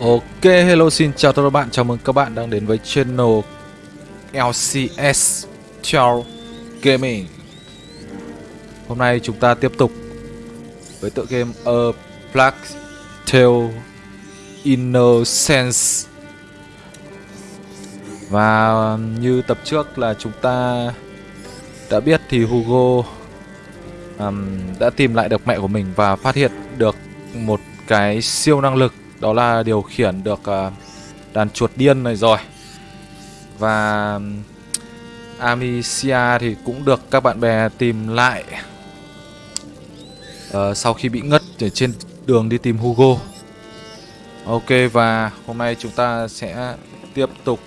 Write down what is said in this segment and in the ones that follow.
Ok, hello xin chào tất cả các bạn, chào mừng các bạn đang đến với channel LCS Chào Gaming. Hôm nay chúng ta tiếp tục với tựa game A Black Tail Innocence. Và như tập trước là chúng ta đã biết thì Hugo um, đã tìm lại được mẹ của mình và phát hiện được một cái siêu năng lực đó là điều khiển được à, đàn chuột điên này rồi. Và Amicia thì cũng được các bạn bè tìm lại uh, Sau khi bị ngất ở trên đường đi tìm Hugo. Ok và hôm nay chúng ta sẽ tiếp tục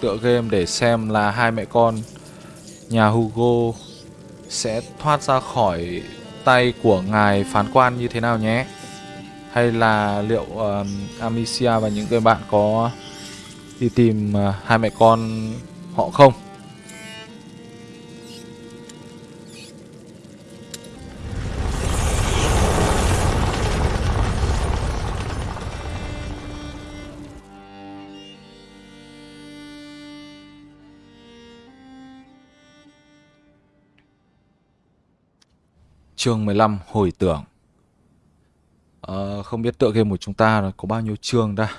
tựa game để xem là hai mẹ con nhà Hugo sẽ thoát ra khỏi tay của ngài phán quan như thế nào nhé hay là liệu uh, Amicia và những người bạn có đi tìm uh, hai mẹ con họ không? Chương 15 Hồi tưởng Ờ, không biết tựa game của chúng ta có bao nhiêu chương ta?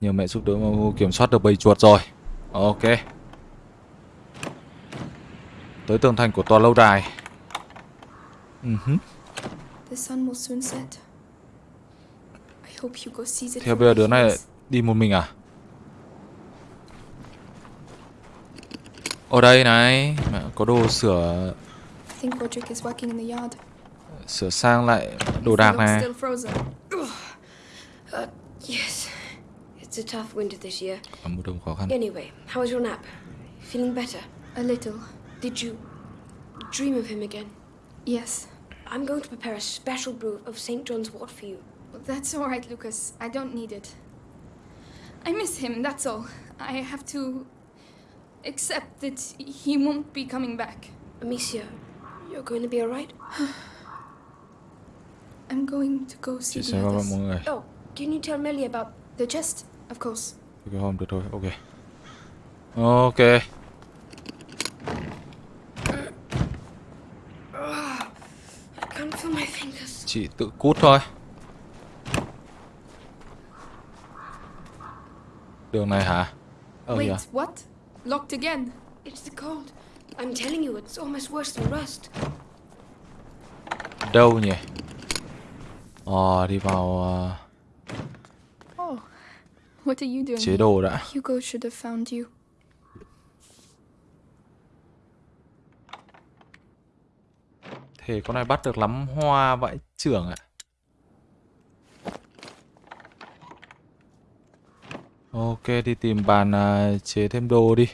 Nhờ mẹ giúp đỡ mà kiểm soát được bầy chuột rồi. Ok. Tới tường thành của tòa lâu đài. Uh -huh. Theo bây giờ đứa này đi một mình à? Ở đây này Mẹ có đồ sửa sửa sang lại đồ đạc này. Uh, yes. It's a tough winter this year. Mùa đông khó khăn. Anyway, how was your nap? Feeling better? A little. Did you dream of him again? Yes. I'm going to prepare a special brew of St. John's wort for you. That's all right, Lucas. I don't need it. I miss him, that's all. I have to accept that he won't be coming back. Amicia, you're going to be alright? I'm going to go see the others. mọi người. Oh, can you tell Melly about the chest? Of course. Okay, không được thôi. Ok. Ok. Chị tự cút thôi. Đường này hả? Oh, Wait, yeah. what? Locked again? It's the cold. I'm telling you, it's almost worse than rust. Đâu nhỉ? Ờ, đi vào uh... Oh, what are you doing? Chế độ đã. Hugo should have found you. Thế con này bắt được lắm hoa vãi trưởng ạ. Ok, đi tìm bàn uh, chế thêm đồ đi.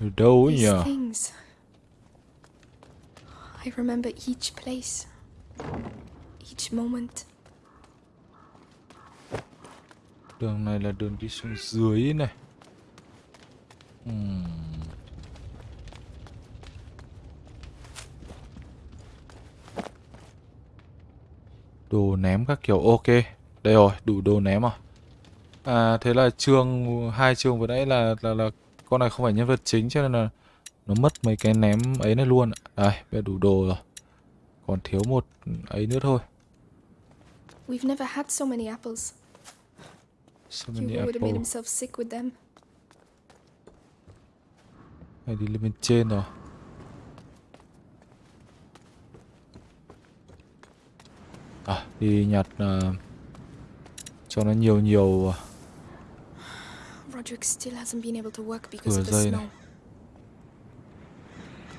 Ở đâu nhỉ? I remember each place each moment. Đường này là đường đi xuống dưới này. Hmm. Đồ ném các kiểu ok. Đây rồi, đủ đồ ném rồi. À thế là chương hai chương vừa nãy là là là con này không phải nhân vật chính cho nên là nó mất mấy cái ném ấy này luôn. Đây, bây giờ đủ đồ rồi. Còn thiếu một ấy nữa thôi. We've never had so many apples. So many Hugo would have made himself sick with them. Này đi lên bên trên rồi. À, đi nhặt uh, cho nó nhiều nhiều uh, Roderick still hasn't been able to work because of the snow.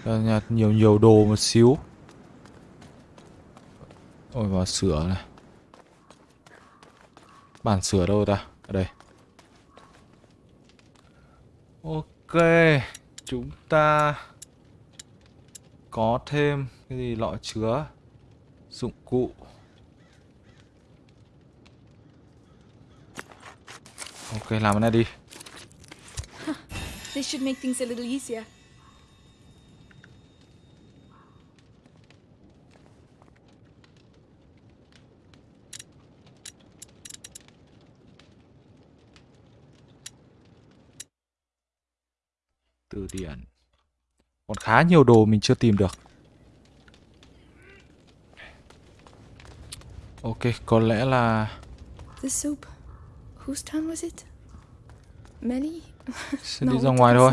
Này. nhặt nhiều nhiều đồ một xíu. Ôi vào sửa này. Bản sửa đâu ta? Ở đây. Ok, chúng ta có thêm cái gì lọ chứa dụng cụ. Ok, làm cái này đi. This should make things a little easier. Từ điển. Còn khá nhiều đồ mình chưa tìm được. Ok, có lẽ là The soup. Whose turn was it? Melly? sẽ đi ra ngoài thôi.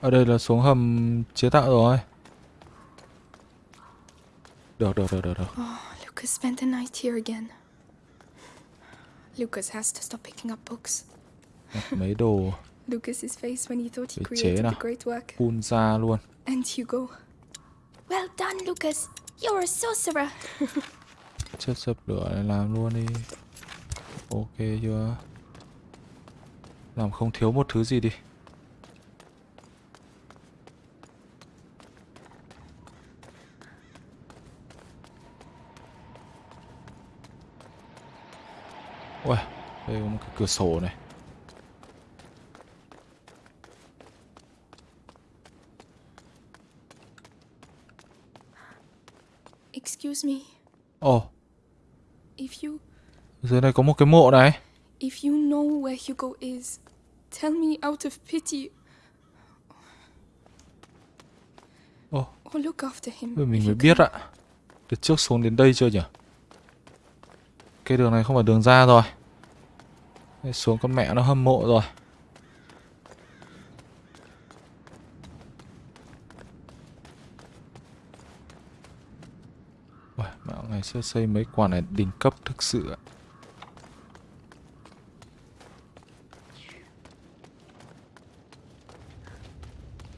Ở đây là xuống hầm chế tạo rồi. Được, được, được, được, được. Oh, Lucas spent the night here again. Lucas has to stop picking up books. Mấy đồ Lucas's face when he thought he created the great work. phun ra luôn. And Hugo. Well done, Lucas. You're a sorcerer. Chất dập lửa này làm luôn đi. Ok chưa? Làm không thiếu một thứ gì đi. Ui, đây có một cái cửa sổ này. Excuse me. Ồ, If you dưới này có một cái mộ này. if you know where Hugo is, tell me out of pity Ồ, or look after him. Mình mới biết ạ. Từ trước xuống đến đây chưa nhỉ? Cái đường này không phải đường ra rồi. Đây, xuống con mẹ nó hâm mộ rồi. Uầy, ngày xưa xây mấy quả này đỉnh cấp thực sự ạ.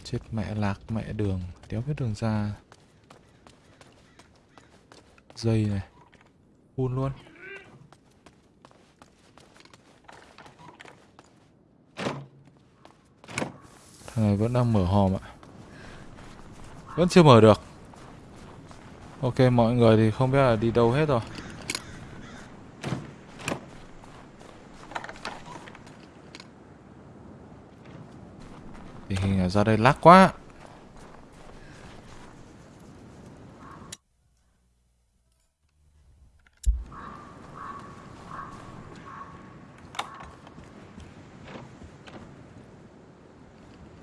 Chết mẹ lạc mẹ đường, đéo biết đường ra. Dây này. Phun luôn. Thằng này vẫn đang mở hòm ạ. Vẫn chưa mở được. Ok, mọi người thì không biết là đi đâu hết rồi. Tình hình ở ra đây lắc quá.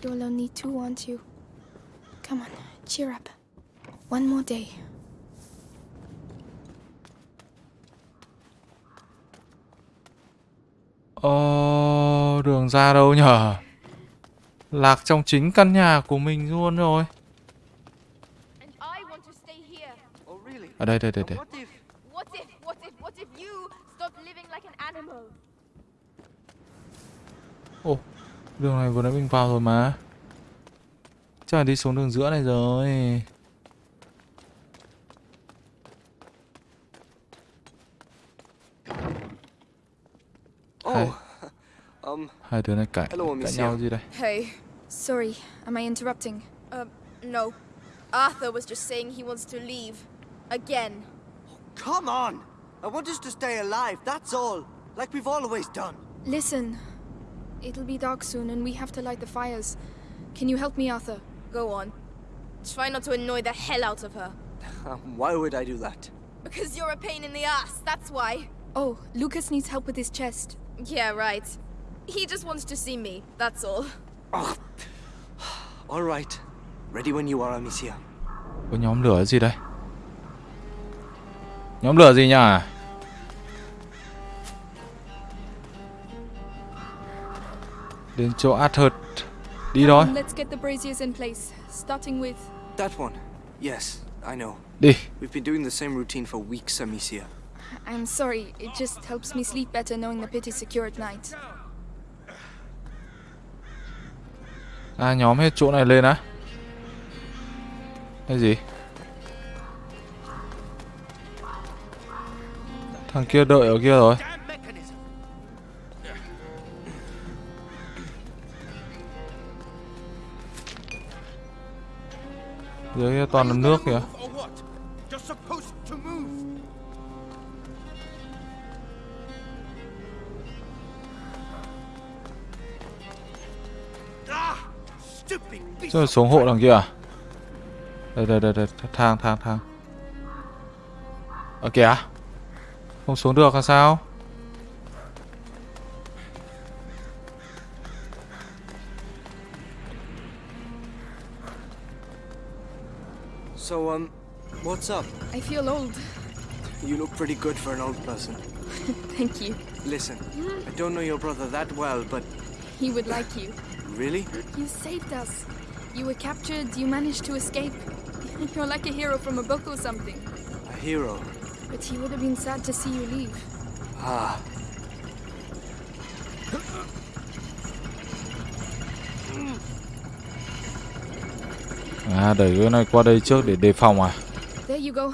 You'll only you? Come on, cheer up. One more day. Ờ, đường ra đâu nhở? Lạc trong chính căn nhà của mình luôn rồi. And I want to stay here. Oh, really? Ở đây, đây, đây, đây. What if... What if, what if, what if you stop living like an animal? Ồ, đường này vừa nãy mình vào rồi mà. Chắc là đi xuống đường giữa này rồi. Oh, um, Hai đứa này cãi, cãi nhau gì đây? Hey. Sorry, am I interrupting? Um, no. Arthur was just saying he wants to leave. Again. come on! I want us to stay alive, that's all. Like we've always done. Listen, it'll be dark soon and we have to light the fires. Can you help me, Arthur? Go on. Try not to annoy the hell out of her. Um, why would I do that? Because you're a pain in the ass, that's why. Oh, Lucas needs help with his chest. Yeah, right. He just wants to see me, that's all. Oh. All right. Ready when you are, Amicia. Có nhóm lửa gì đây? Nhóm lửa gì nhỉ? Đến chỗ Arthur. Đi thôi. Um, let's get the braziers in place, starting with. That one. Yes, I know. Đi. We've been doing the same routine for weeks, Amicia. I'm sorry, it just helps me sleep better knowing the pit is secure at night. À nhóm hết chỗ này lên á? Cái gì? Thằng kia đợi ở kia rồi. Dưới kia toàn là nước kìa. Rồi xuống hộ đằng kia à? Đây đây đây đây, thang thang thang. Ở kìa. Không xuống được là sao? What's up? I feel old. You look pretty good for an old person. Thank you. Listen, I don't know your brother that well, but He would like you. really? You saved us. You were captured, you managed to escape. You're like a hero from a book or something. A hero. But he would have been sad to see you leave. Ah, À đẩy cái này qua đây trước để đề phòng à There you go.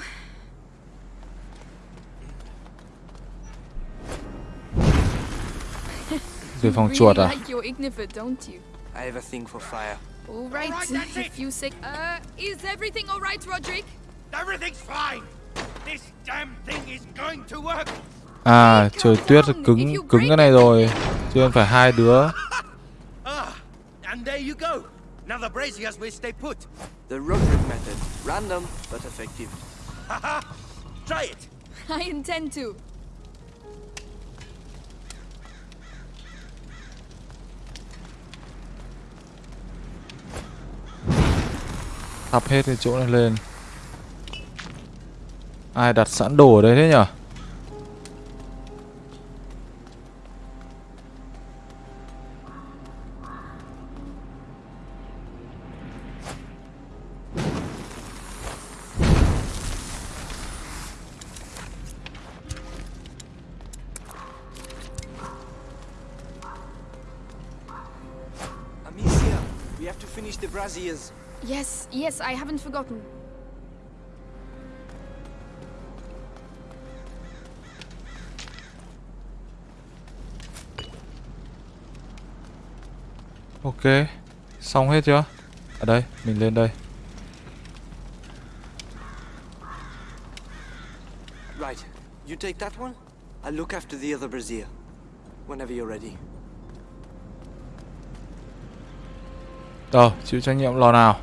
Đề phòng chuột à? I have a thing for fire. All right, if you say... Uh, is everything all right, Roderick? Everything's fine. This damn thing is going to work. À trời tuyết cứng cứng cái này rồi Cho nên phải hai đứa Ah, and there you go. Now the braziers will stay put. The Roderick method. Random, but effective. Haha. Try it. I intend to. Thắp hết cái chỗ này lên Ai đặt sẵn đồ ở đây thế nhở I haven't forgotten. Ok Xong hết chưa Ở đây mình lên đây Right, you take that one. I'll look after the other brazier. Whenever you're ready. Rồi chịu trách nhiệm lò nào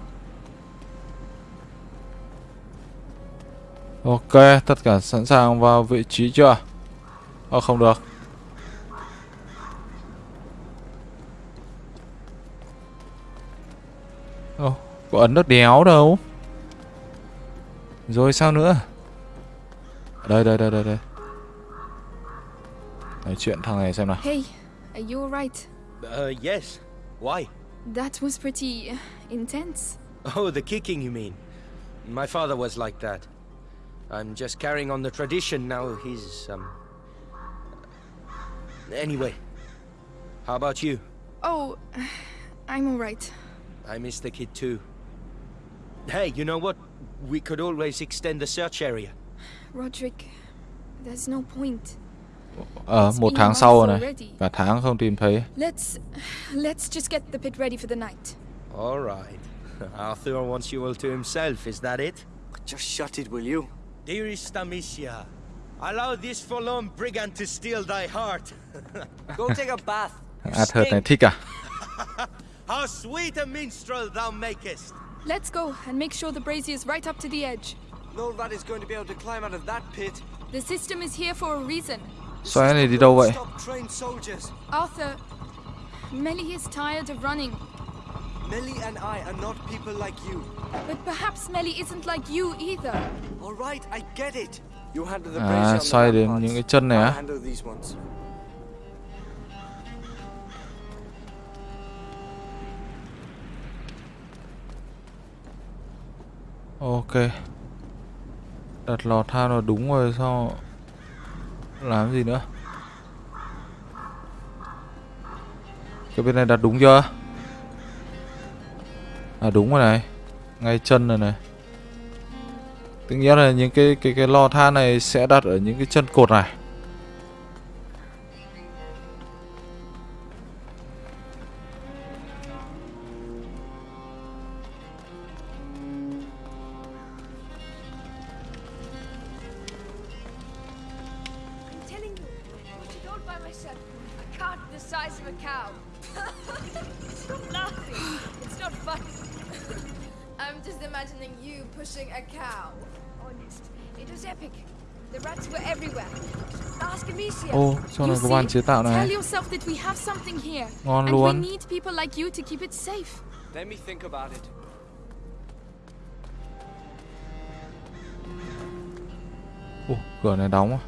Ok tất cả sẵn sàng vào vị trí chưa Ờ không được Ồ có ấn được đéo đâu Rồi sao nữa Đây đây đây đây đây Nói chuyện thằng này xem nào Hey, are you alright? Uh, yes. Why? That was pretty uh, intense. Oh, the kicking, you mean? My father was like that. I'm just carrying on the tradition now. He's, um. Anyway, how about you? Oh, I'm alright. I miss the kid too. Hey, you know what? We could always extend the search area. Roderick, there's no point. Ờ It's một been tháng sau rồi này already. Cả tháng không tìm thấy Let's let's just get the pit ready for the night. All right. Arthur wants you all to himself, is that it? Just shut it, will you? Dearest Amicia, allow this forlorn brigand to steal thy heart. Go take a bath. Arthur này thích à How sweet a minstrel thou makest! Let's go and make sure the brazier is right up to the edge. No rat is going to be able to climb out of that pit. The system is here for a reason. Xoáy này đi đâu vậy Stop trained soldiers. Arthur, Melly is tired of running, Melly and I are not people like you. but perhaps Melly isn't like you either. All right, I get it. You handle the À, xoay đến những cái chân này á. handle these ones. Ok Đặt lò than vào đúng rồi sao Làm gì nữa Cái bên này đặt đúng chưa À đúng rồi này. Ngay chân rồi này. Tự nhiên là những cái cái cái lò than này sẽ đặt ở những cái chân cột này. Let me think about it. Ủa, cửa này đóng à?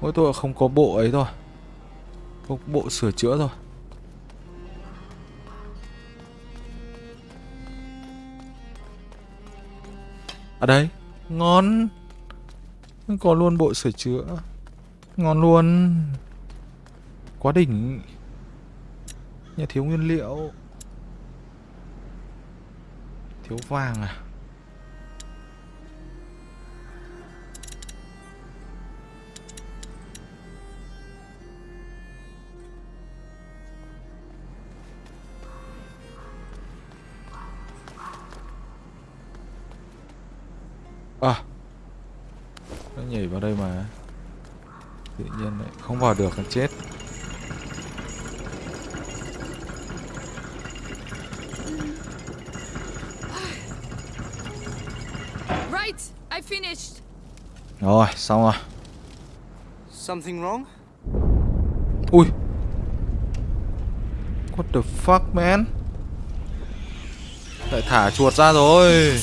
Mỗi tội không có bộ ấy thôi. Không có bộ sửa chữa thôi. À đây. Ngon. Có luôn bộ sửa chữa Ngon luôn. Quá đỉnh. Nhà thiếu nguyên liệu. Thiếu vàng à? À. Nó nhảy vào đây mà. Tự nhiên lại không vào được là chết. Right, I finished. Rồi xong rồi. Something wrong? Ui. What the fuck man? Lại thả chuột ra rồi.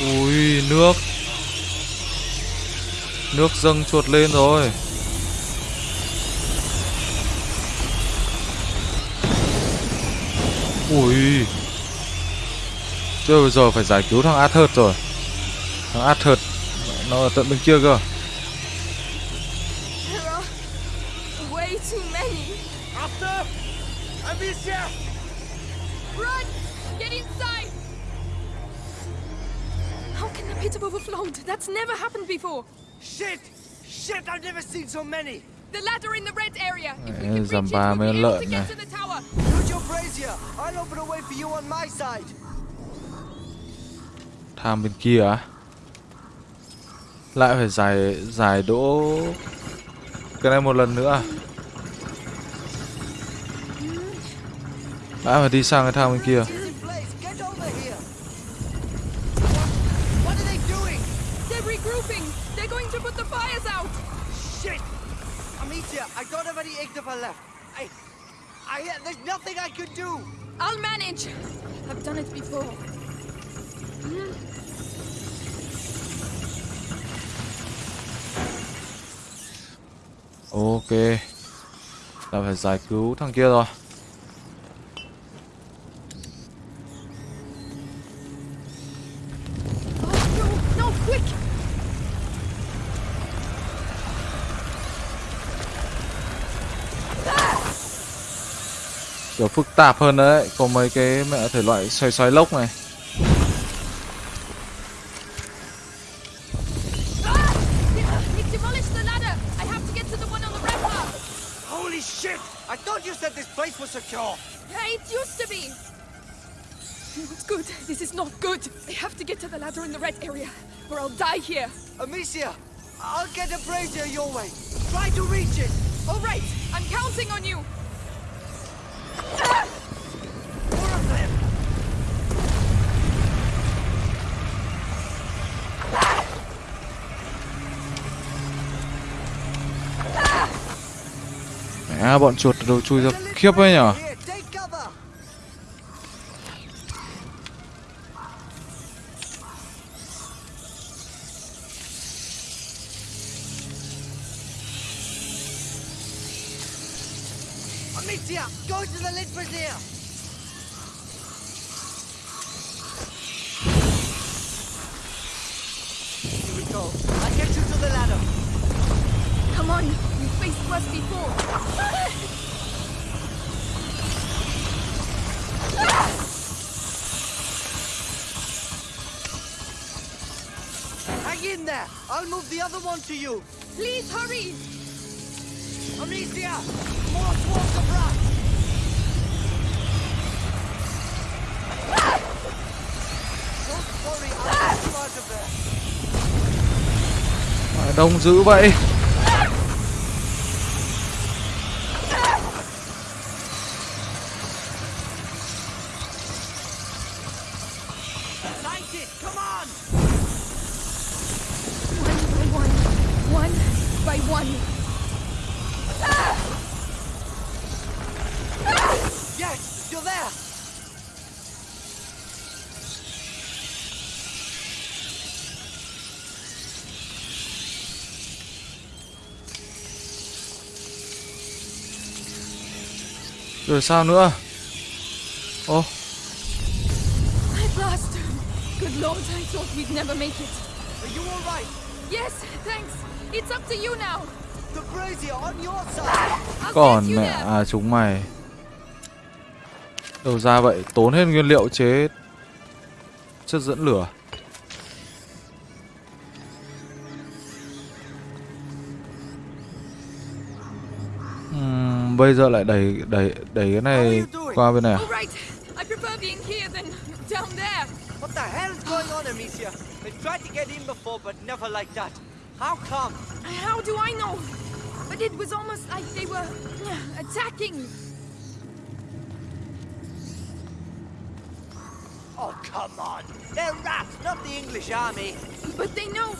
Ui nước Nước dâng chuột lên rồi Ui Chưa bây giờ phải giải cứu thằng Arthur rồi Thằng Arthur Nó ở tận bên kia cơ There are way too many. After! Amicia! Run! Get inside! How can the pit have overflowed? That's never happened before. Shit! Shit, I've never seen so many! The ladder in the red area. If we can reach it, we'll be able to get to the tower. Use your brazier! I'll open a way for you on my side! Tham bên kia á Lại phải giải giải đỗ Cái này một lần nữa à? Lại phải đi sang cái thang bên kia It's in place! Get over here! What are they doing? They're regrouping. They're going to put the fires out. Shit! Amicia, I don't have any Ignifer left. I... I... There's nothing I could do! I'll manage. I've done it before. Ok. Là phải giải cứu thằng kia rồi. Kiểu phức tạp hơn đấy. Có mấy cái mẹ thể loại xoay xoay lốc này. Chuột đầu chui ra. Khiếp ấy nhở? Dữ vậy Light it, come on! One by one. One by one. Yes, you're there. Rồi sao nữa? Ô, At last! Good lord, I thought we'd never make it. Are you all right? Yes, thanks. It's up to you now. The brazier on your side. I'll còn mẹ à chúng mày. Đầu ra vậy, tốn hết nguyên liệu chế chất dẫn lửa. Bây giờ lại đẩy đẩy đẩy cái này qua bên này à? All right. I prefer being here than down there. What the hell's going on, Amicia? I tried to get in before, but never like that. How come? How do I know? But it was almost like they were attacking. Oh, come on. They're rats, not the English army. But they know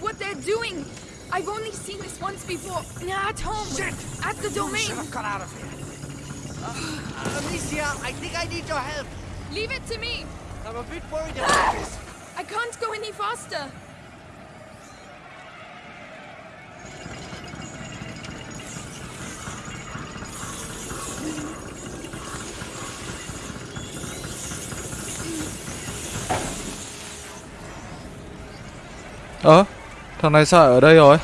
what they're doing. I've only seen this once before. At home. Shit! At the domain. Should have got out of here. Uh, Amicia, I think I need your help. Leave it to me. I'm a bit worried about this. I can't go any faster. Ơ, thằng này sao ở đây rồi?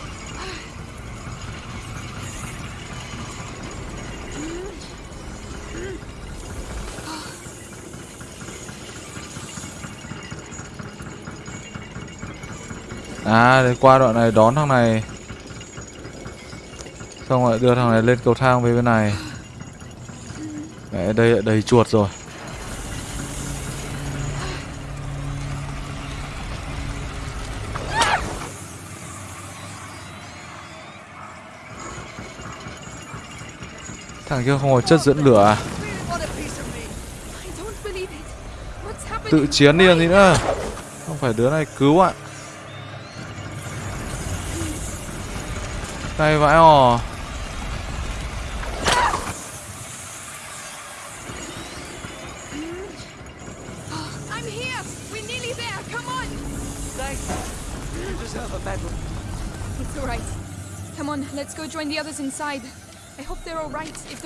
À, để qua đoạn này đón thằng này. Xong rồi đưa thằng này lên cầu thang về bên này. Mẹ, đây đầy chuột rồi. Thằng kia không có chất dẫn lửa à? Tự chiến đi gì nữa? Không phải đứa này cứu ạ. Tay vãi hò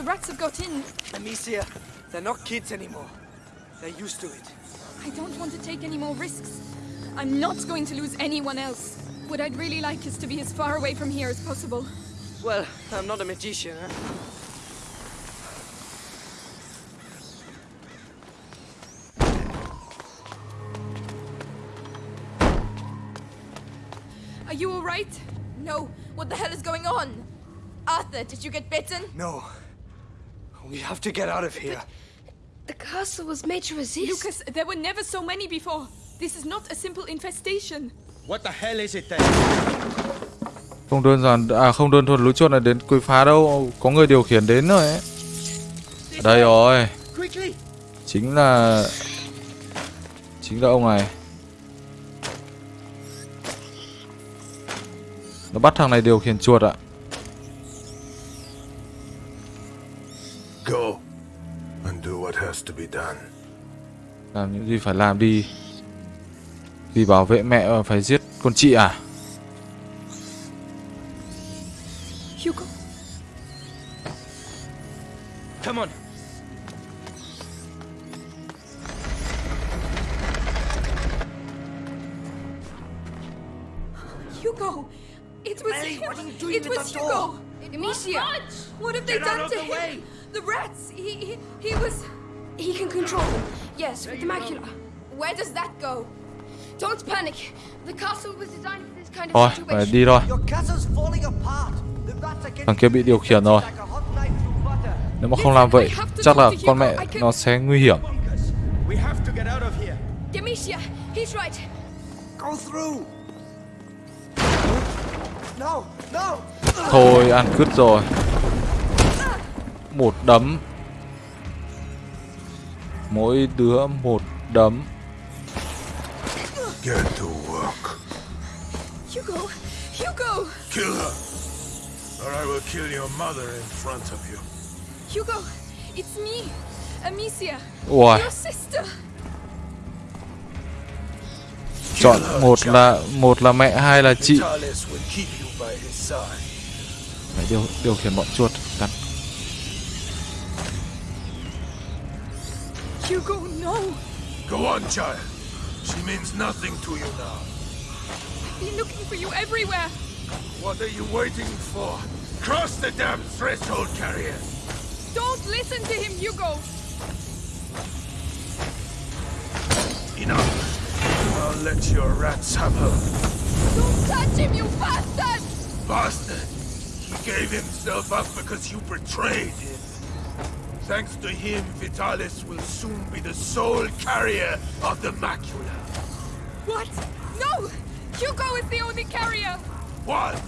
rats have got in, Amicia, they're not kids anymore. They're used to it. I don't want to take any more risks. I'm not going to lose anyone else. What I'd really like is to be as far away from here as possible. Well, I'm not a magician, huh? Are you all right? No, what the hell is going on? Arthur, did you get bitten? No. We have to get out of here. The castle was made to resist. Lucas, there were never so many before. This is not a simple infestation. What the hell is it then? Không đơn giản À không đơn thuần lũ chuột là đến quấy phá đâu Có người điều khiển đến rồi ấy Đây rồi! Chính là Chính là ông này Nó bắt thằng này điều khiển chuột ạ Go and do what has to be done. Làm những gì phải làm đi Vì bảo vệ mẹ mà phải giết con chị à Hugo, Come on. Hugo! It was Ellie, him! what are you doing it was Hugo! door? Amicia! What have they done to him? way! The rats! He, he, he was... He can control them. Yes, with the macula. Where does that go? Don't panic. The castle was designed for this kind of phải situation. đi thôi Your castle's falling apart. The rats are getting Thằng kia bị điều khiển rồi. Nếu mà không làm vậy Chắc là con mẹ nó sẽ nguy hiểm Bunkers! We have to get out of here! Demetia! He's right! Go through. No, no. Thôi ăn cứt rồi Một đấm Mỗi đứa một đấm Get to work. Hugo! Hugo! Kill her, or I will kill your mother in front of you. Hugo! It's me! Amicia! Ui Your sister! Chọn một là một là mẹ hai là chị Vitalis will keep you by his side. Phải điều điều khiển bọn chuột Hugo, no! Go on, child. She means nothing to you now. I've been looking for you everywhere! What are you waiting for? Cross the damn threshold, carrier. Don't listen to him, Hugo! Enough. I'll let your rats have her. Don't touch him, you bastard! Bastard! He gave himself up because you betrayed him. Thanks to him, Vitalis will soon be the sole carrier of the macula. What? No! Hugo is the only carrier! Was.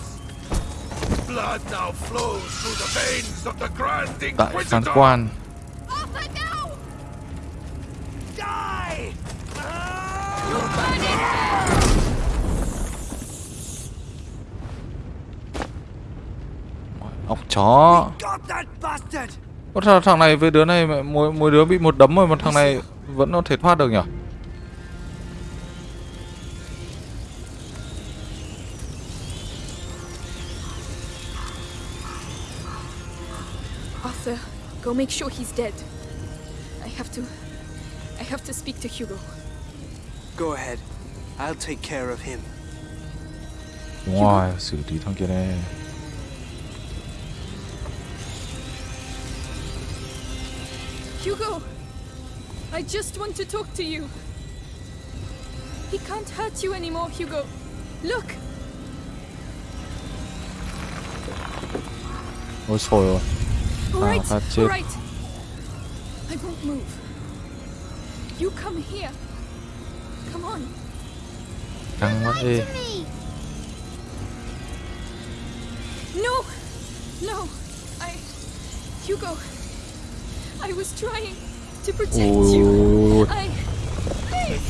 Blood now flows through the veins of the Grand Tại phán Inquisitor. quan Arthur, no! Die! ốc chó Got that bastard! Ủa sao thằng này với đứa này mỗi, mỗi đứa bị một đấm rồi mà thằng này vẫn có thể thoát được nhỉ Arthur, go make sure he's dead. I have to. I have to speak to Hugo. Go ahead. I'll take care of him. rồi xử lý thằng kia đây Hugo! I just want to talk to you. He can't hurt you anymore, Hugo. Look! ôi trời Alright, phát chết. alright. I won't move. You come here. Come on. căng quá đi No! No! I. Hugo! I was trying to protect ôi you. I. Please!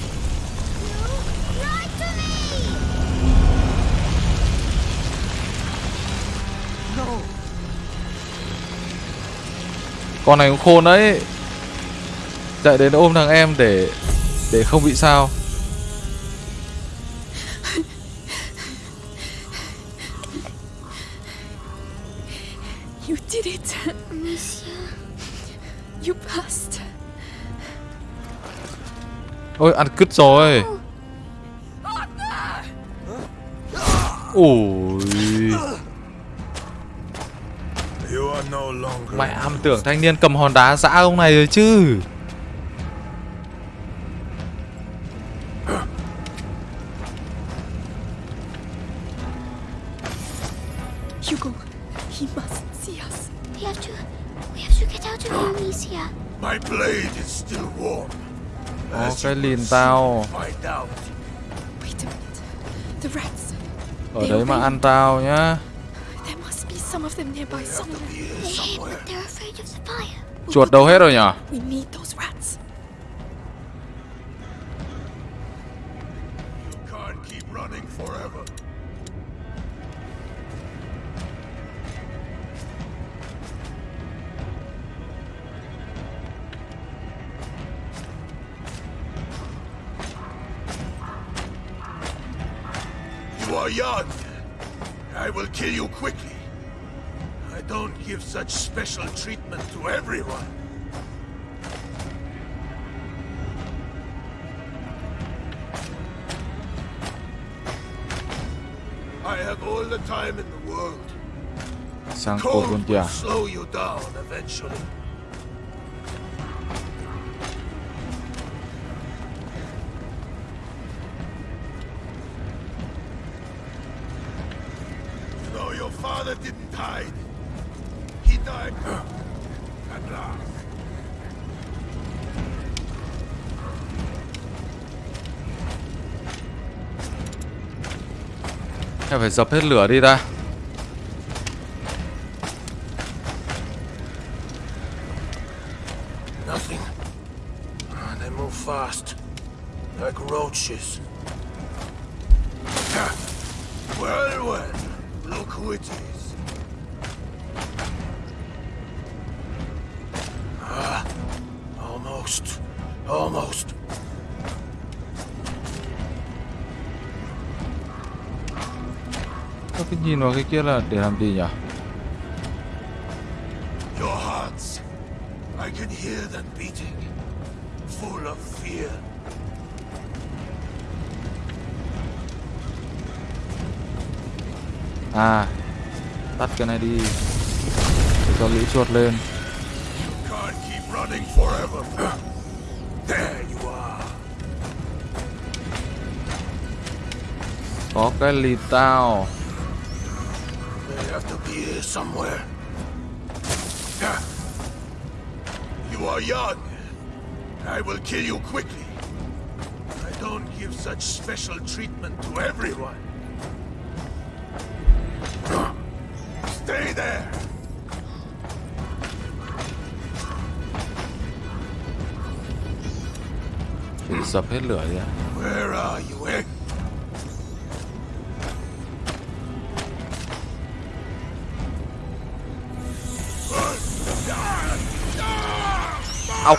Right to me! No! con này cũng khôn đấy chạy đến ôm thằng em để để không bị sao You did it! You passed. ôi ăn cứt rồi. Ôi. You mẹ em tưởng thanh niên cầm hòn đá dã ông này rồi chứ. Hugo, he có As cái lìn tao. soon Find out. Wait a minute. The rats. ở đấy mà ăn tao nhá. Chuột đâu hết rồi nhở I will kill you quickly. I don't give such special treatment to everyone. I have all the time in the world. sang cột luôn Cold will slow you down eventually. Phải dập hết lửa đi ta kira dihamdinya Your hearts I can hear them beating full of fear. Ah, tắt cái này đi Để cho lũ chuột lên Có cái lì tao kill you quickly. I don't give such special treatment to everyone. Stay there! Where are you, eh? Học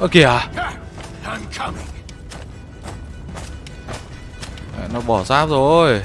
Ơ kìa à? Nó bỏ giáp rồi.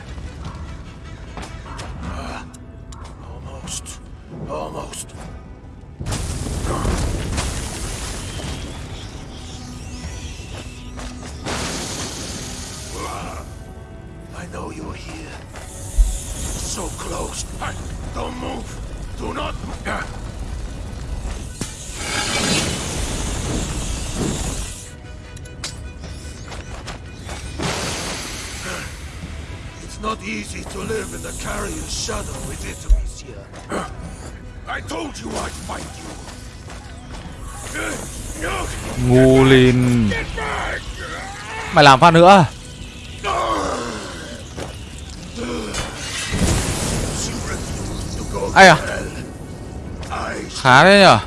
Mày làm phát nữa. Ây à Khá đấy nhở.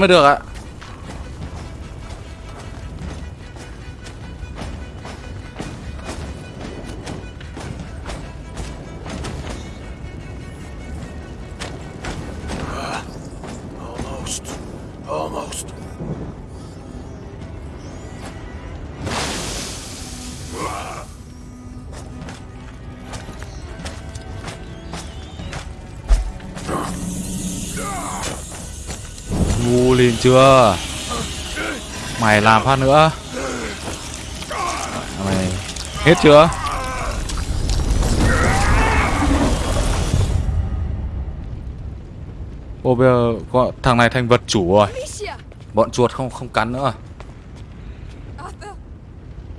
mới được ạ. Chưa Mày làm phát nữa Mày hết chưa Ô bây giờ có, thằng này thành vật chủ rồi! Bọn chuột không không cắn nữa Arthur!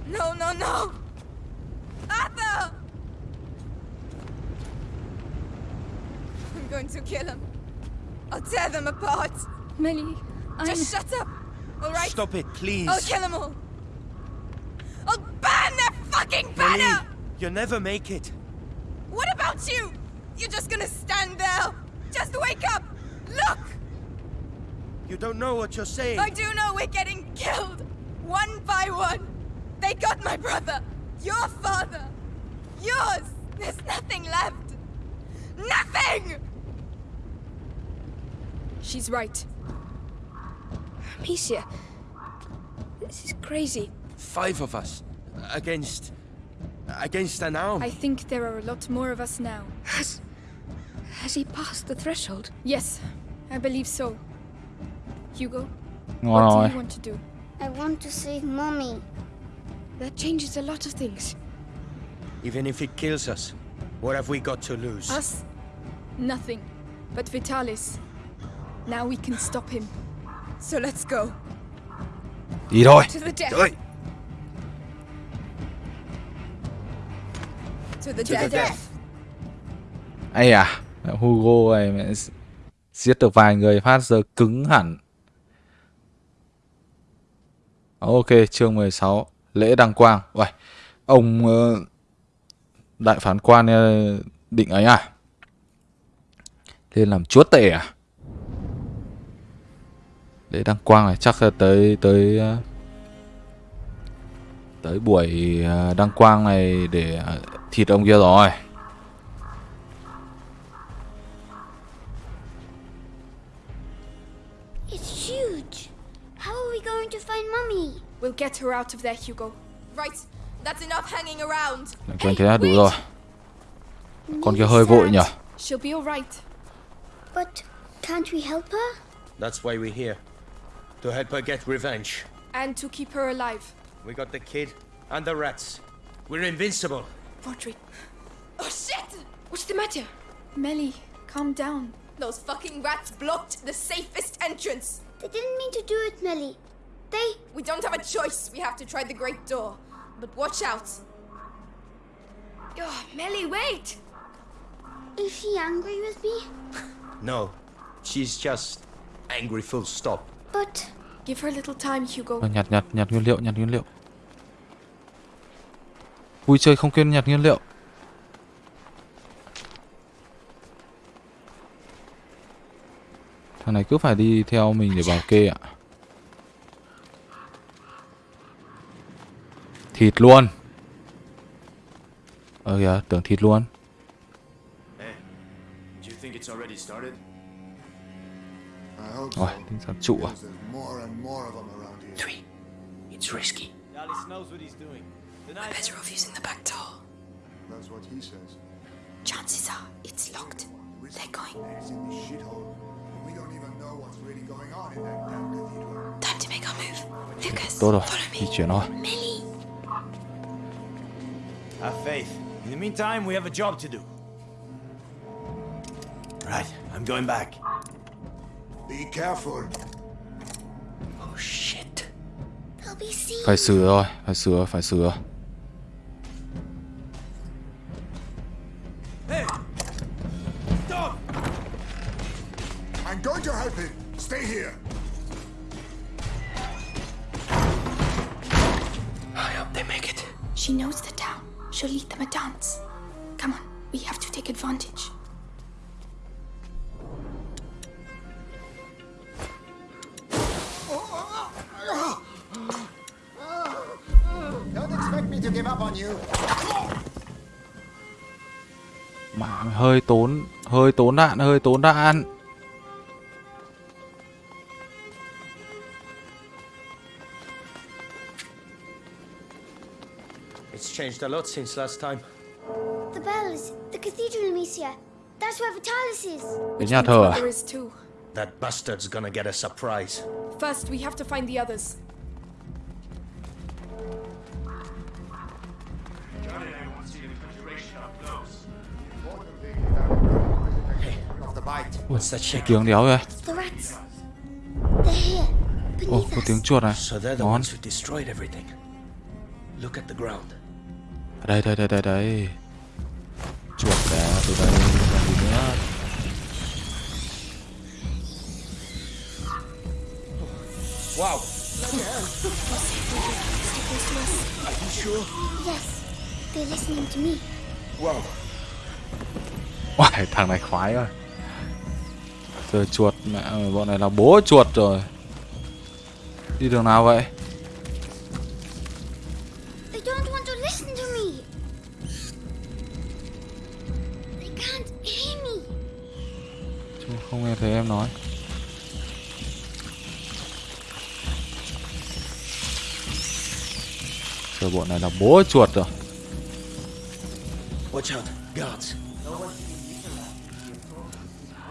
No, no, no! Arthur! I'm going to kill him. I'll tear them apart. Melly, I'm... Just shut up, all right? Stop it, please. I'll kill them all. I'll burn their fucking Lily, banner! you'll never make it. What about you? You're just gonna stand there? Just wake up! Look! You don't know what you're saying. I do know we're getting killed! One by one! They got my brother! Your father! Yours! There's nothing left! Nothing! She's right. Amicia, this is crazy. Five of us against against an arm. I think there are a lot more of us now. Has. Has he passed the threshold? Yes, I believe so. Hugo, Ngon what do rồi you want to do? I want to save mommy. That changes a lot of things. Even if it kills us, what have we got to lose? Us? Nothing. But Vitalis. Now we can stop him. So let's go. Đi thôi To the death! Oi! To the death! death. Ây à Hugo này mẹ giết được vài người phát giờ cứng hẳn Ok chương 16 Lễ đăng quang Uầy, Ông ờ, Đại phán quan ờ, định ấy à Lên làm chúa tể à Lễ đăng quang này chắc là tới tới ờ, tới buổi ờ, đăng quang này để ờ, thịt ông kia rồi It's huge. How are we going to find mommy? We'll get her out of there, Hugo. Right, that's enough hanging around. Quanh thế là đủ rồi Con kia hơi vội nhỉ She'll be alright. But can't we help her? That's why we're here. To help her get revenge. And to keep her alive. We got the kid and the rats. We're invincible. Roderick. Oh shit! What's the matter? Melly, calm down. Those fucking rats blocked the safest entrance. They didn't mean to do it, Melly. They. We don't have a choice. We have to try the great door. But watch out. Oh, Melly, wait! Is she angry with me? No, she's just angry full stop. But Give her a little time, Hugo. Vâng, nhặt nhặt nhặt nguyên liệu nhặt nguyên liệu. Vui chơi không quên nhặt nguyên liệu. Thằng này cứ phải đi theo mình để bảo kê ạ. Thịt luôn. Ờ kìa tưởng thịt luôn. Of them around here. Three. It's risky. Dallas knows what he's doing. Tonight, Better off using the back door. That's what he says. Chances are it's locked. They're going. It's in this shithole. We don't even know what's really going on in that damn cathedral. Time to make our move. Lucas, Tốt rồi, follow di me. chuyển thôi have faith. In the meantime, we have a job to do. Right, I'm going back. Be careful. Oh shit. they'll be seen. Phải sửa rồi, phải sửa, phải sửa tốn đạn, hơi tốn đạn It's changed a lot since last time. The bells. The cathedral, Amicia. That's where Vitalis is. Cái Which nhà means thờ à? Mother is too. That bastard's gonna get a surprise. First, we have to find the others. Ui, tiếng đéo vậy? Ồ, có tiếng chuột này. Ngon. Đây, đây, đây, đây, đây. Chuột đá từ đây Làm gì nữa Wow. Are you sure? Yes. They're listening to me. Wow. Wow, thằng này khoái rồi Giờ chuột mẹ bọn này là bố chuột rồi Đi đường nào vậy They don't want to listen to me. They can't hear me. Chúng không nghe thấy em nói Giờ bọn này là bố chuột rồi Watch out. Guards.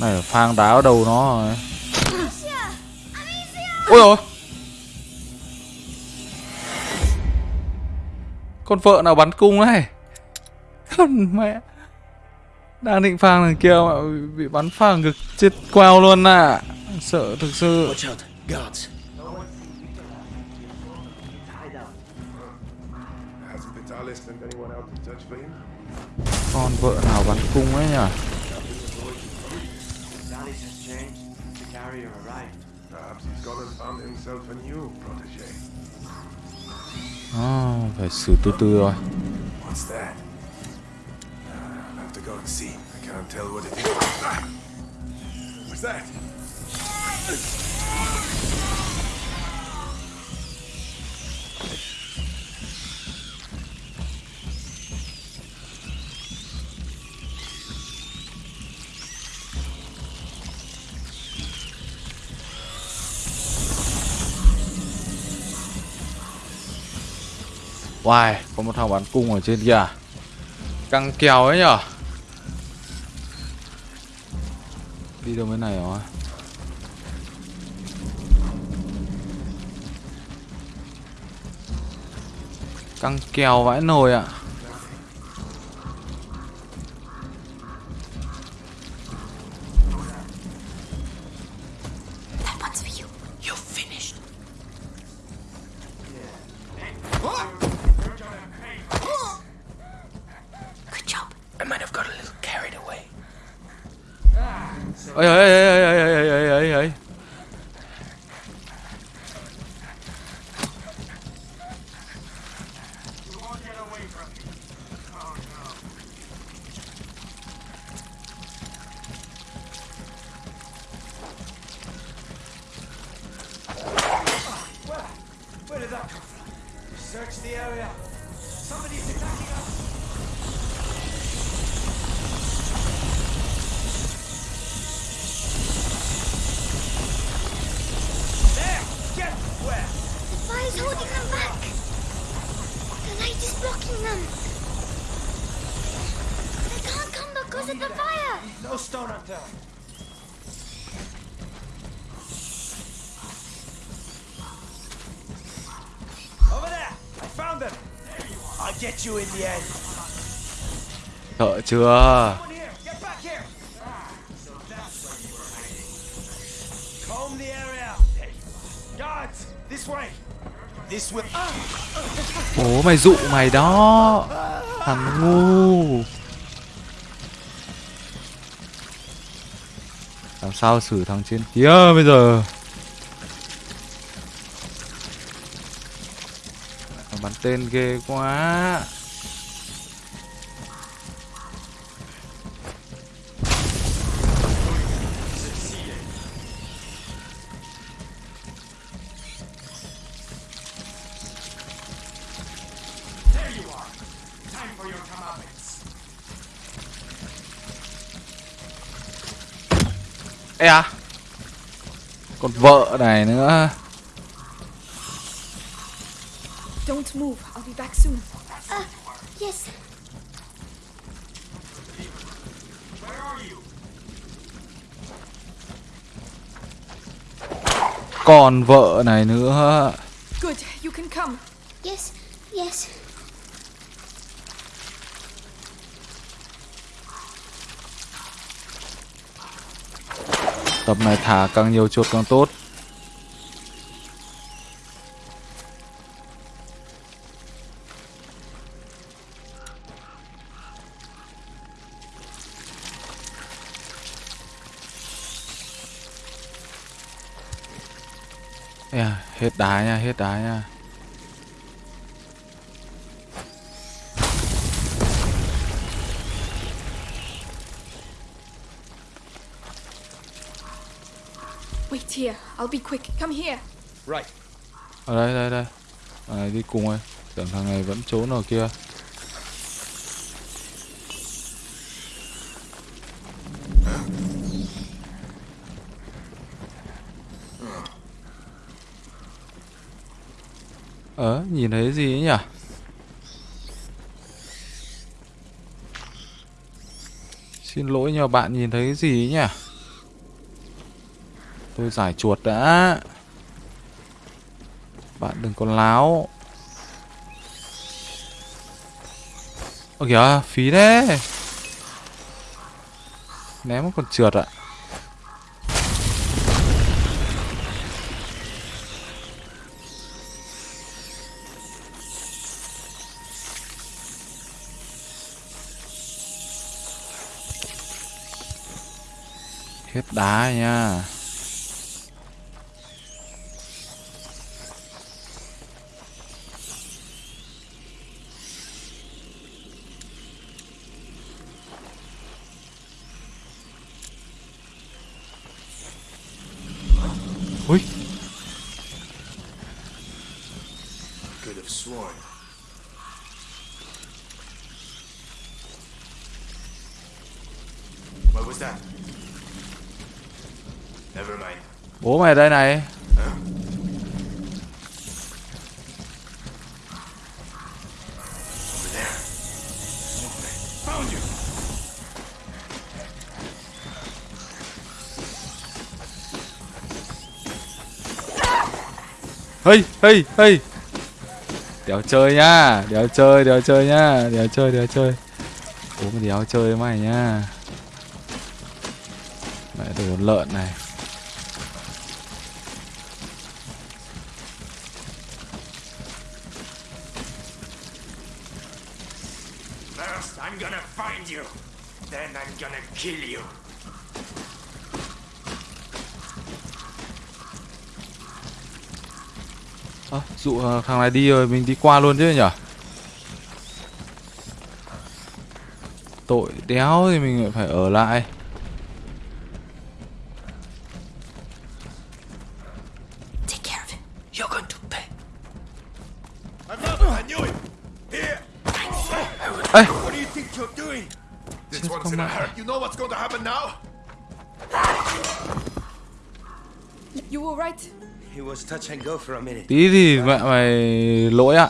Này phang đá ở đầu nó rồi? Ôi rồi Con vợ nào bắn cung này Con mẹ. Đang định phang thằng kia mà bị, bắn phang ngực chết queo luôn à Sợ thực sự? Con vợ nào bắn cung ấy nhỉ Dallas has changed. The carrier arrived. Perhaps he's gone and found himself a new protege. à, Phải xử từ từ rồi What's that? I'll have to go and see. I can't tell what it is. What's that? Wow, có một thằng bắn cung ở trên kia à? Căng kèo ấy nhở? Đi đâu bên này hả? Căng kèo vãi nồi ạ. à. Chưa? Bố mày dụ mày đó. Thằng ngu. Làm sao xử thằng trên kia bây giờ? Bắn tên ghê quá. Còn vợ này nữa Good. You can come. Yes, yes. Tập này thả càng nhiều chuột càng tốt hết đá nha, hết đá nha Wait here. I'll be quick. Come here. Right. Ở đây, đây, đây Thằng này đi cùng rồi Tưởng thằng này vẫn trốn ở kia Ờ, nhìn thấy gì ấy nhỉ? Xin lỗi nhờ bạn nhìn thấy gì ấy nhỉ? Tôi giải chuột đã Bạn đừng có láo Ơ kìa, phí thế Ném còn trượt ạ à. Đá nha. Ui Could have sworn. What was that? Never mind. Bố đây này. Hey, hey, hey. Đéo chơi nhá Đéo chơi, đéo chơi nhá Đéo chơi, đéo chơi. Bố đéo chơi mày nhá. Mẹ đồ lợn này. Kill you. À, dụ ờ, thằng này đi rồi mình đi qua luôn chứ nhở Tội đéo thì mình lại phải ở lại tí thì mẹ mày lỗi ạ.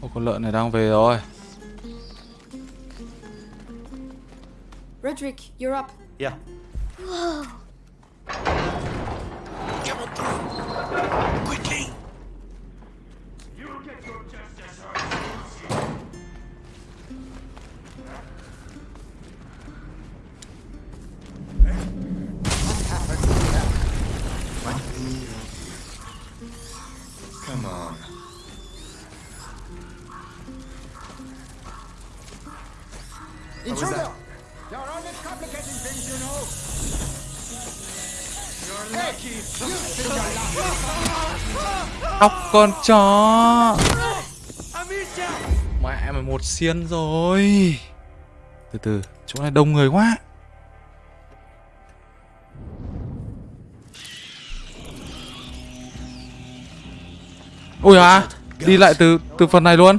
Ô, con lợn này đang về rồi. Roderick, you're up. Intruder! There are always complicating things, you know. Óc con chó! Mẹ mày một xiên rồi Từ từ Chỗ này đông người quá Ôi à đi lại từ từ phần này luôn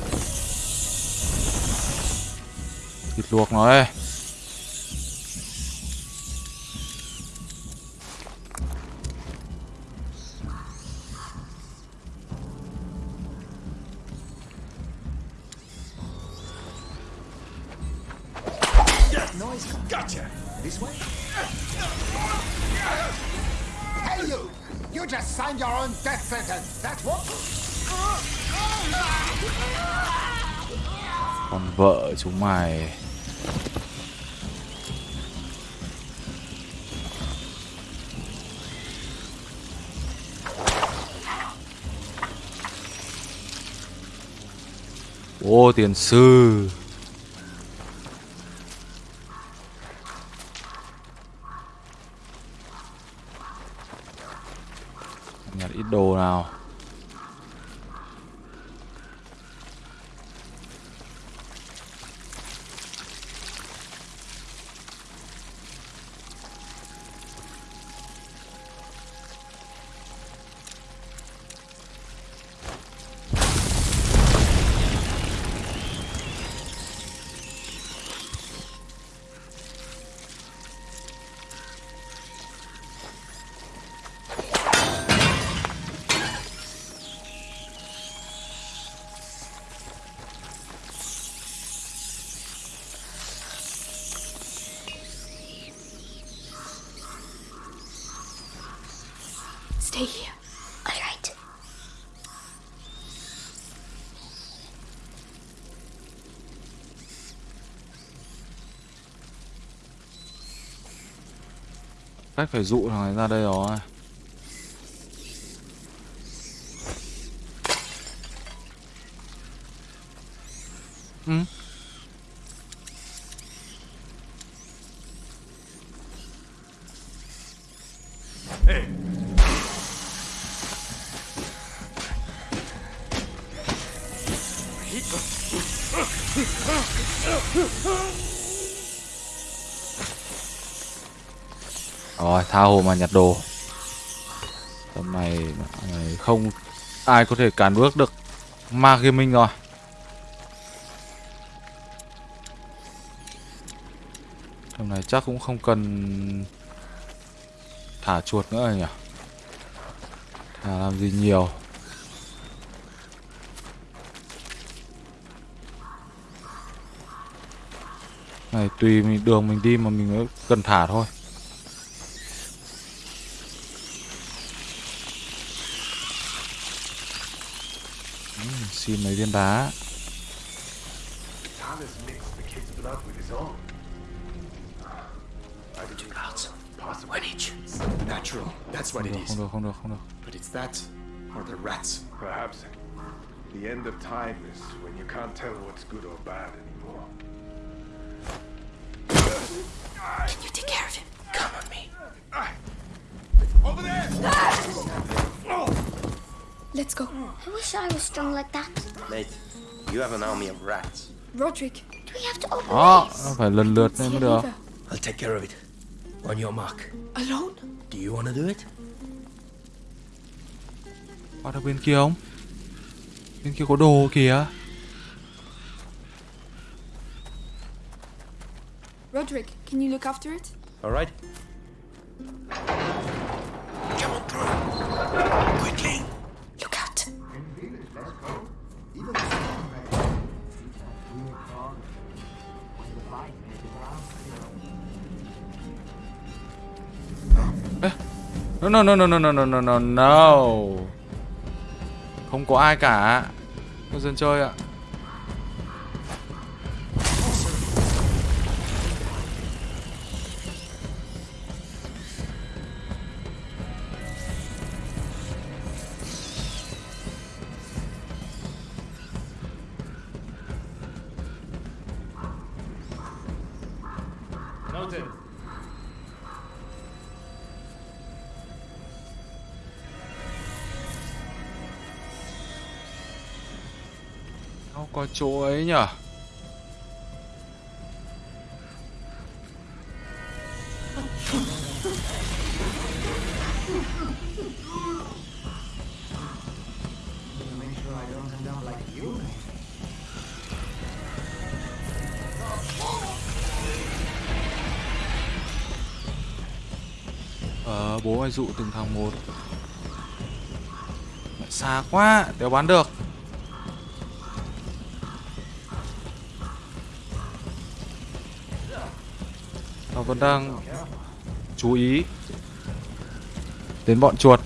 Git luwak no eh. Còn chúng mày ô tiền sư. Cách phải dụ thằng này ra đây rồi ừ. Rồi tha hồ mà nhặt đồ. Tầm này, này không ai có thể cản bước được ma gaming rồi. Tầm này chắc cũng không cần thả chuột nữa rồi nhỉ? Thả làm gì nhiều? Này tùy mình đường mình đi mà mình mới cần thả thôi. Each. Natural. That's what không it được is. không được không được không được But it's that or the rats. Perhaps the end of time is when you can't tell what's good or bad anymore. You take care of him. Come on me. Over there! Ah! Let's go. I wish I was strong like that. Mate, you have an army of rats. Roderick, Do we have to open đó this? nó phải lần lượt lên mới được. I'll take care of it. On your mark. Alone? Do you want to do it? qua được bên kia không bên kia có đồ kìa Roderick, can you look after it? All right. No no no no no no no no no. No không có ai cả. Có dân chơi ạ. Chỗ ấy nhở Ờ bố ai dụ từng thằng một. Mẹ xa quá Đéo bán được. Vẫn đang chú ý Đến bọn chuột.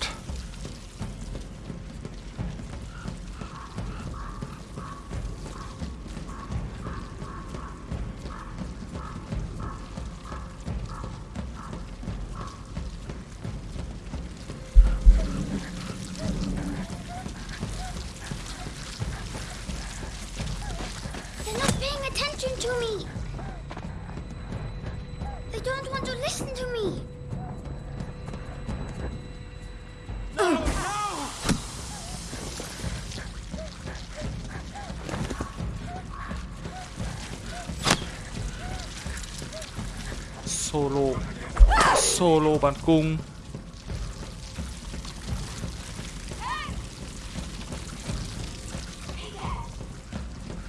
Solo. Solo bắn cung.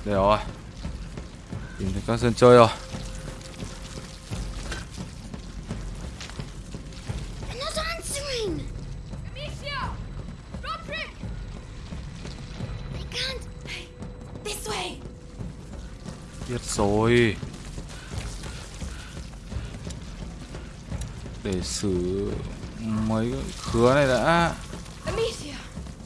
Để rồi. Tìm thấy các dân chơi rồi. Biết rồi. Xử mấy khứa này đã Amicia,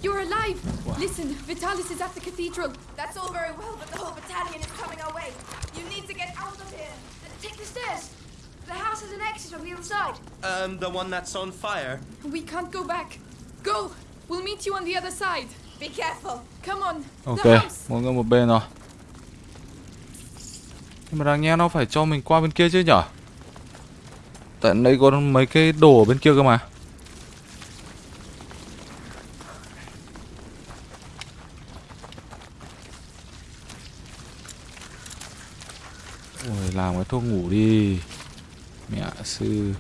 you're alive. Listen, Vitalis is at the cathedral. That's all very well, but the whole battalion is coming our way. You need to get out of here. Take the stairs. The house has an exit on the other side. Um, the one that's on fire. We can't go back. Go. We'll meet you on the other side. Be careful. Come on. Ok, The house. mỗi người một bên rồi Nhưng mà đáng nhẽ nó phải cho mình qua bên kia chứ nhở Tại đây có mấy cái đồ ở bên kia cơ mà. Ôi, làm cái thuốc ngủ đi. Mẹ sư.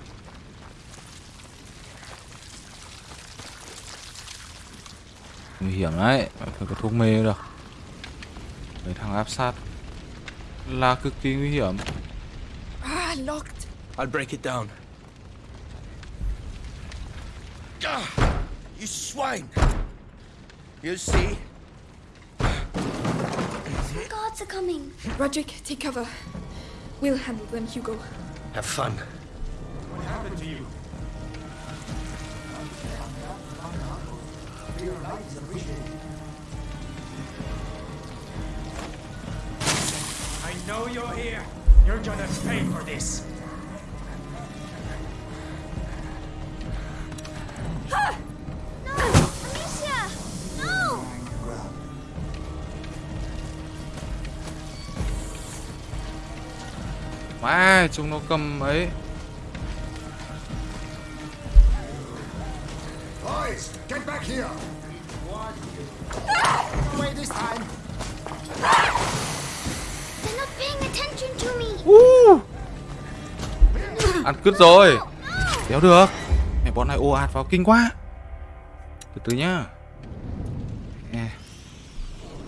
Nguy hiểm đấy Phải có thuốc mê được. Mấy thằng áp sát. Là cực kỳ nguy hiểm. Ah, locked. I'll break it down. Ah, you swine! You see? Some guards are coming. Roderick, take cover. We'll handle them, Hugo. Have fun. What happened to you? I know you're here. You're gonna pay for this. Chúng nó cầm ấy Boys, get back here! Away this time! They're not paying attention to me. uh. Ăn cứt rồi Đéo được Mẹ bọn này ồ ạt vào kinh quá Từ từ nhá Nè.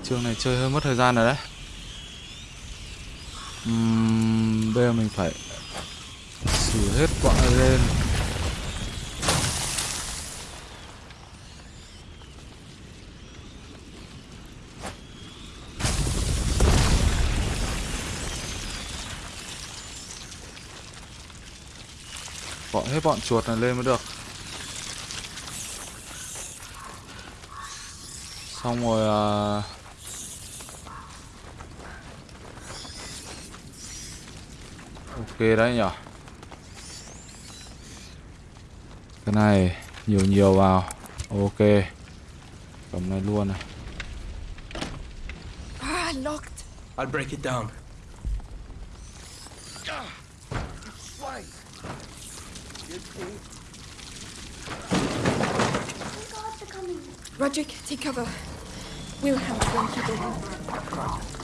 Chương này chơi hơi mất thời gian rồi đấy Uhm, bây giờ mình phải xử hết bọn này lên. Gọi hết bọn chuột này lên mới được. Xong rồi à... Ok đấy nhở Cái này nhiều nhiều vào Ok Cầm này luôn này Ah, locked. I'll break it down. Roderick, take cover. We'll handle them people home.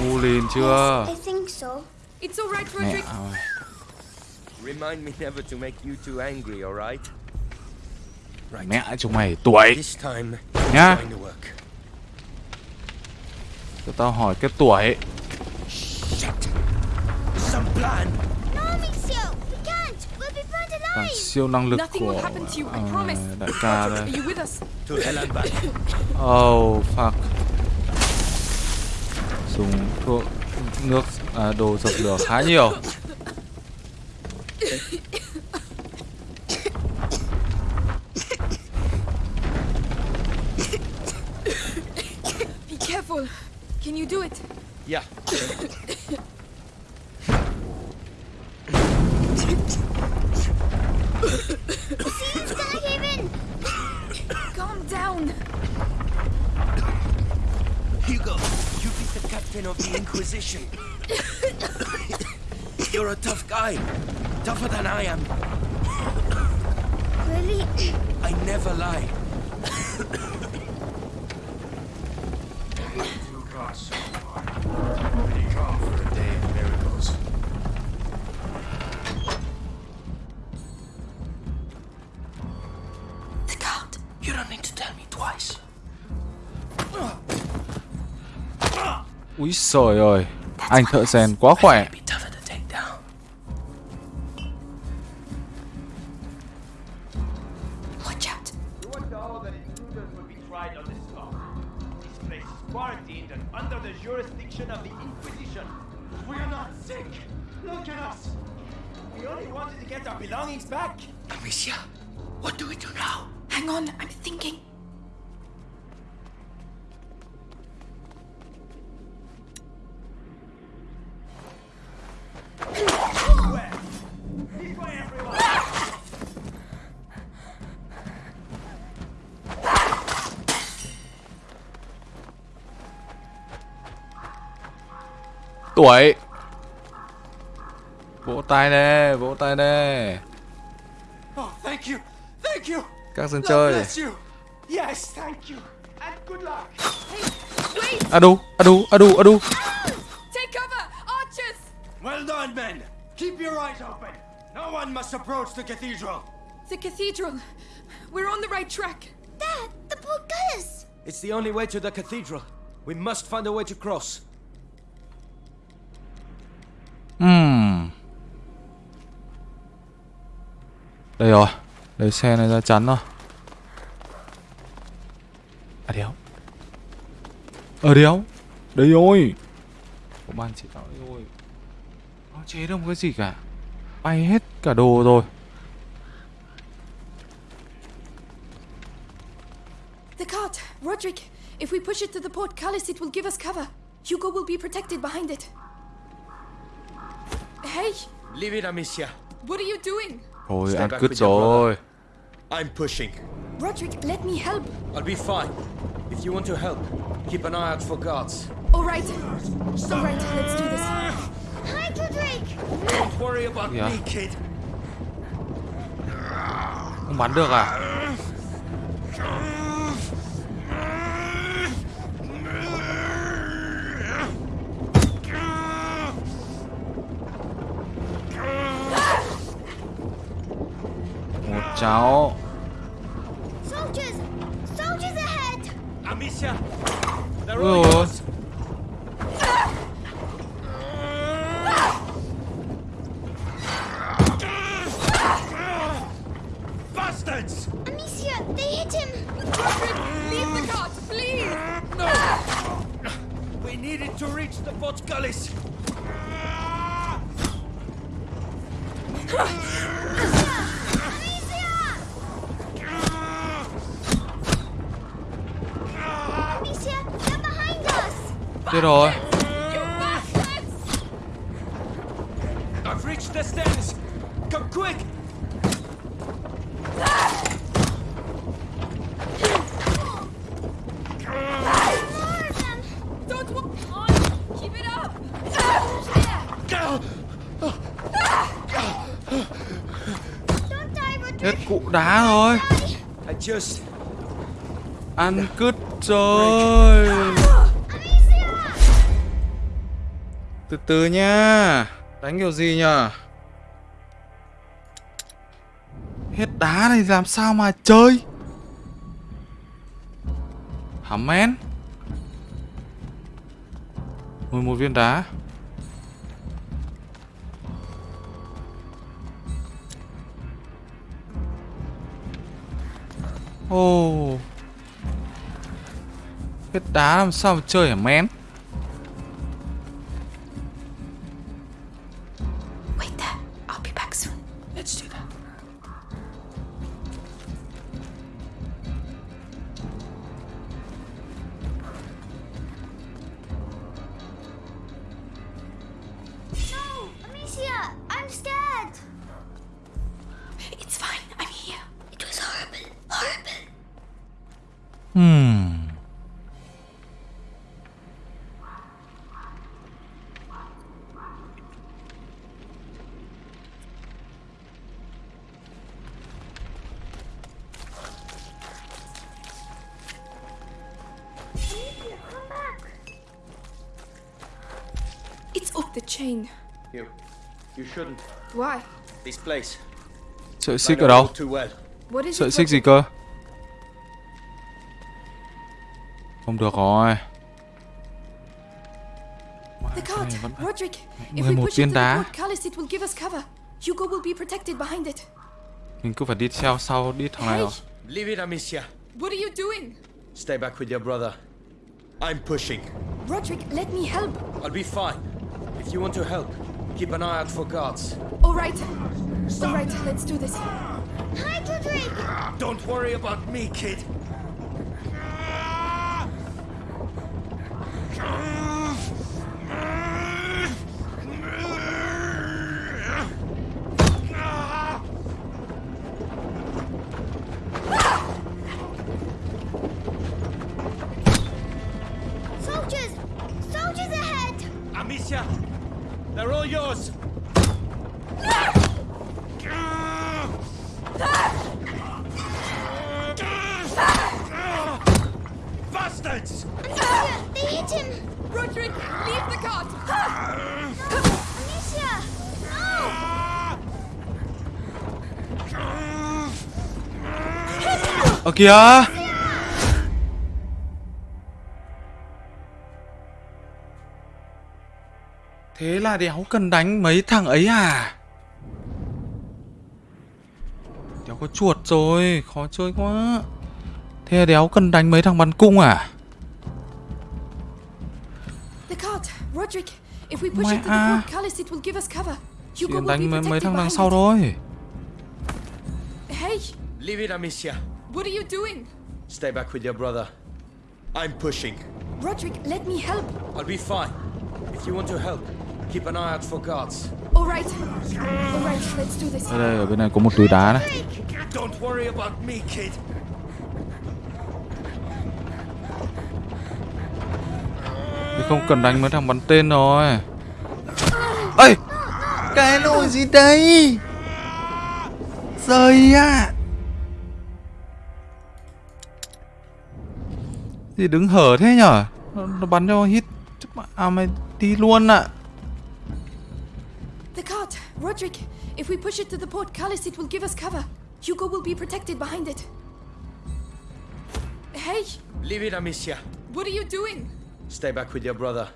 ngu lìn chưa I think so. It's alright, mẹ Roderick. ơi Remind me never to make you too angry, alright? Right. mẹ chúng mày tuổi This time, Nhá. it's going to work. cho tao hỏi cái tuổi Shit! Some plan! No, Mixio, we can't. We'll be burned bằng alive. siêu năng lực Nothing của will happen to you, I promise. đại ca đây are you dùng thuốc nước à, đồ dập lửa khá nhiều Be careful. Can you do it? Yeah. Tougher than I am. Really? I never lie. Two gods so far. Pretty calm for a day of miracles. The guard. You don't need to tell me twice. úi sời ơi anh thợ rèn quá khỏe tuổi vỗ tay nè vỗ tay nè Oh, thank you. Thank you. các dân chơi bless you. Yes, thank you. And good luck. Wait! adu adu adu adu ah, Take cover! Archers! Well done, men. Keep your eyes open. No one must approach the cathedral. The cathedral. We're on the right track. Dad, the portcullis. It's the only way to the cathedral. We must find a way to cross. Đây rồi lấy xe này ra chắn rồi à đéo ở đéo đây rồi có ban chỉ đạo đây rồi nó chế được một cái gì cả bay hết cả đồ rồi The cart! Roderick! If we push it to the portcullis, it will give us cover. Hugo will be protected behind it. Hey! Leave it, Amicia. What are you doing? Thôi ăn cứt rồi I'm pushing. Roderick, let me help. I'll be fine. If you want to help, keep an eye out for guards. Alright. Alright, let's do this. Hi, Roderick. Don't worry about Yeah. me, kid. không bắn được à Soldiers! Soldiers ahead! Amicia! Los! Bastards! Amicia, they hit him! Leave the cart, please! No! We needed to reach the Portcullis! Die, Hết cụ đá rồi. Die! I just... Ăn cứt rồi. Từ từ nha. Đánh kiểu gì nhở? Hết đá này làm sao mà chơi? Hả men? 11 viên đá. Ồ. Hết đá làm sao mà chơi hả men? It's off the chain. You... You shouldn't. Why? This place. Sợi xích ở đâu? Sợi it? xích gì cơ? Không được rồi. The cart. Roderick, if we 11 push it viên to the đá. portcullis, it will give us cover. Hugo will be protected behind it. Mình cứ phải đi theo sau đi thằng này Hey, rồi. Leave it, Amicia. what are you doing? Stay back with your brother. I'm pushing. Roderick, let me help. I'll be fine. If you want to help, keep an eye out for guards. All right. All right, let's do this. Hi, Roderick! Don't worry about me, kid. Ah. Ở kìa! Thế là đéo cần đánh mấy thằng ấy à? Đéo có chuột rồi, khó chơi quá. Thế là đéo cần đánh mấy thằng bắn cung à? The cart. Roderick, if we push Mẹ it to the à. portcullis, it will give us cover. Chỉ đánh mấy, mấy thằng đằng sau thôi. Hey, Leave it, Amicia. What are you doing? Stay back with your brother. I'm pushing. Roderick, let me help. I'll be fine. If you want to help, keep an eye out for guards. All right. All right, let's do this. Đây đây, ở bên này có một túi đá này. Don't worry about me, kid. Thì không cần đánh mấy thằng bắn tên rồi. Ây! Cái nồi gì đây? Rời à! Gì đứng hở thế nhở? Nó, nó bắn cho hit. À mày đi luôn ạ. The cart. Roderick, if we push it to the portcullis, it will give us cover. Hugo will be protected behind it. Hey, Leave it, Amicia. what are you doing? Stay back with your brother.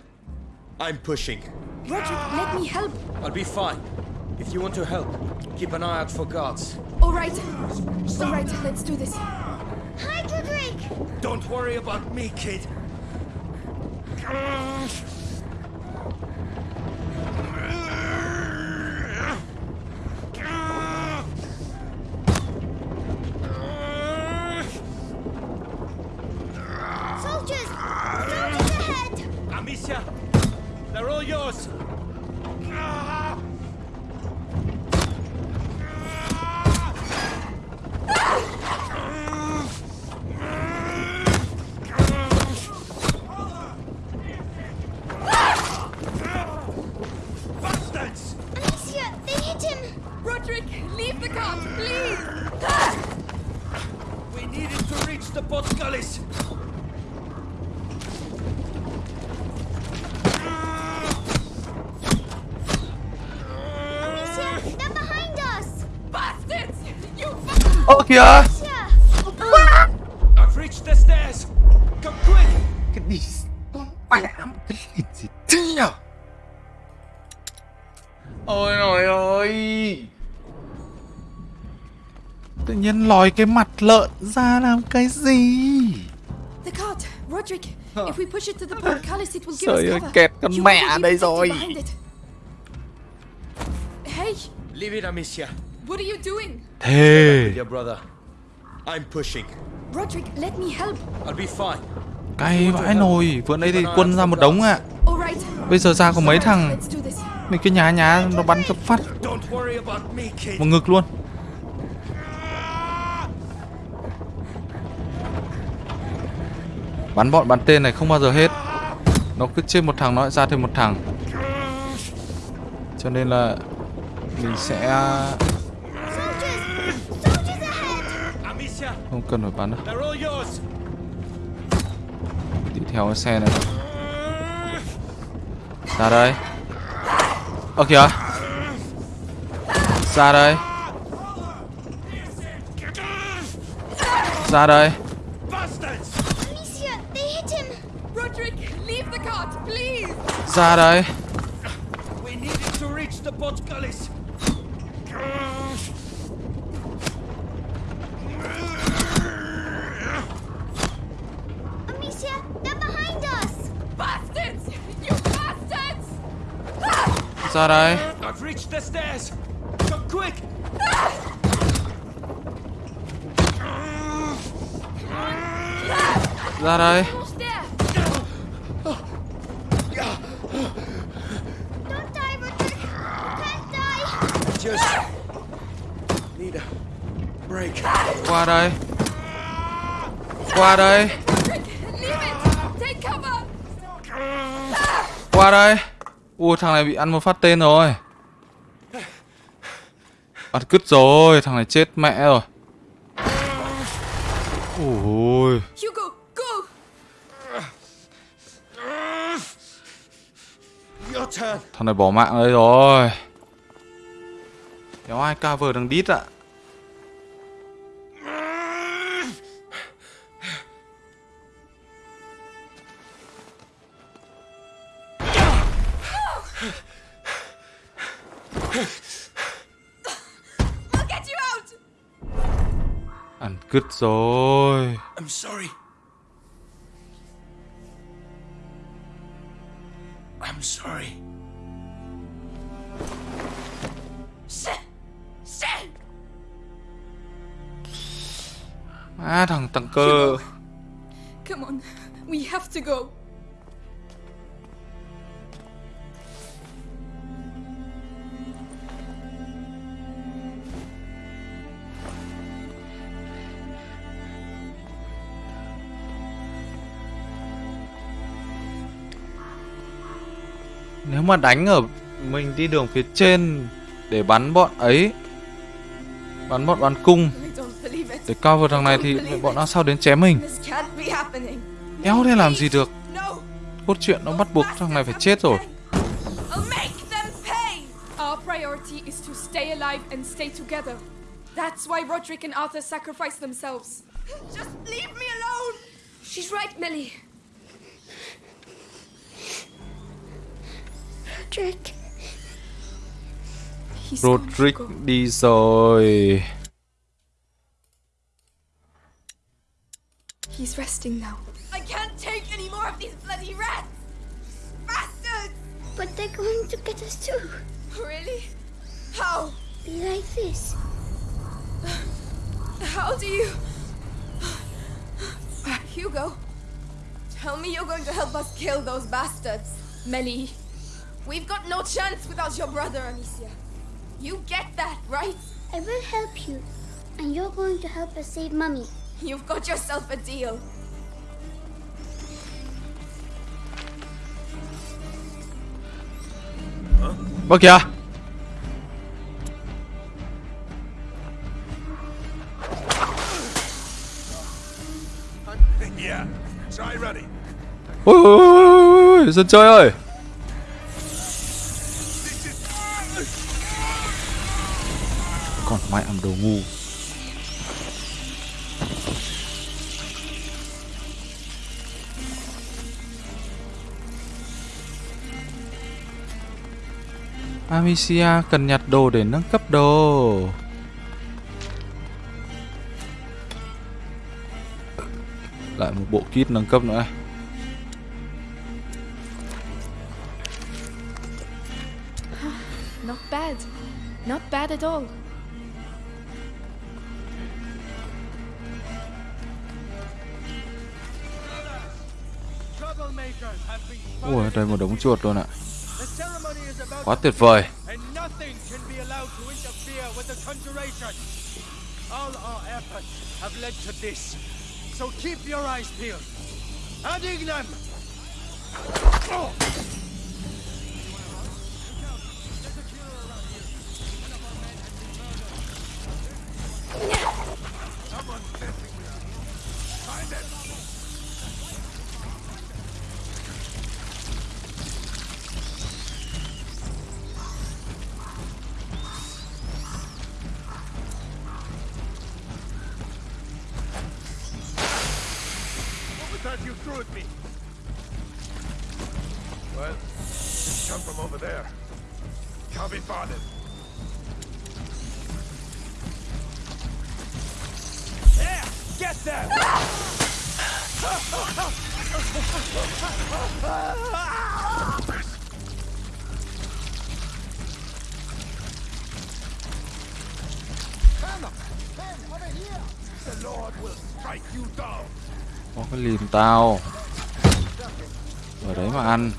I'm pushing. Roderick, let me help. I'll be fine. If you want to help, keep an eye out for guards. All right. All right, let's do this. Hydro! Don't worry about me, kid. Soldiers! Soldiers ahead! Amicia, they're all yours! To reach the Portcullis. Amicia, they're behind us! Bastards! You Ơ kìa Amicia! Lòi cái mặt lợn ra làm cái gì The cart, Roderick. If we push it to the portcullis, it will give Trời us ơi, cover. kẹt con You mẹ đây rồi. Hey, Leave it, Amicia. what are you doing? Thề Your brother. I'm pushing. Roderick, let me help. I'll be fine. Cay vãi nồi Vừa nãy thì quân ra một đống ạ right. Bây giờ ra có mấy thằng. Mình cái nhá nhá nó bắn cho phát một ngực luôn Bắn bọn, bắn tên này không bao giờ hết. Nó cứ chết một thằng, nó lại ra thêm một thằng. Cho nên là Mình sẽ không cần phải bắn đâu. Đi theo cái xe này. Ra đây. Ơ, kìa. Ra đây. Ra đây. Please. Ra đây We needed to reach the Portcullis. Amicia, they're behind us! bastards! You bastards! Ra I've reached the stairs. Come quick. Ra Qua đây. Qua đây. Qua đây. Ui thằng này bị ăn một phát tên rồi. Bắn cứt rồi, Thằng này chết mẹ rồi. Ui Thằng này bỏ mạng đây rồi. Kéo ai cover thằng đít ạ? I'll get you out! Ăn cứt rồi I'm sorry. I'm sorry. Shit! Shit! À thằng tăng cơ Come on, we have to go. Nếu mà đánh ở Mình đi đường phía trên Để bắn bọn ấy Bắn bọn bắn cung. Để cover thằng này thì bọn nó sao đến chém mình. Éo thế làm gì được! Cốt truyện nó bắt buộc thằng này phải chết rồi I'll make them pay! Our priority is to stay alive and stay together. That's why Roderick and Arthur sacrificed themselves. Just leave me alone! She's right, Millie. Roderick. He's gone, Roderick Hugo. đi rồi He's resting now. I can't take any more of these bloody rats! Bastards! But they're going to get us too. Really? How? Be like this. How do you. Hugo, tell me you're going to help us kill those bastards. Melly, We've got no chance without your brother, Amicia. You get that, right? I will help you, and you're going to help us save Mummy. You've got yourself a deal. What huh? okay. yeah, try ready. Wait, Is it Joy? Còn mẹ làm đồ ngu Amicia cần nhặt đồ để nâng cấp đồ Lại một bộ kit nâng cấp nữa. Not bad. Not bad at all. Ui, đây một đống chuột luôn ạ The ceremony is about Quá to tuyệt vời and nothing can be allowed to interfere with the conjuration. All our efforts have led to this. So keep your eyes peeled. Adding them! What was that you threw at me? Well, didn't come from over there. Can't be bothered. There! Get them! The Lord will strike you down. Có cái lìm tao. Ở đấy mà ăn.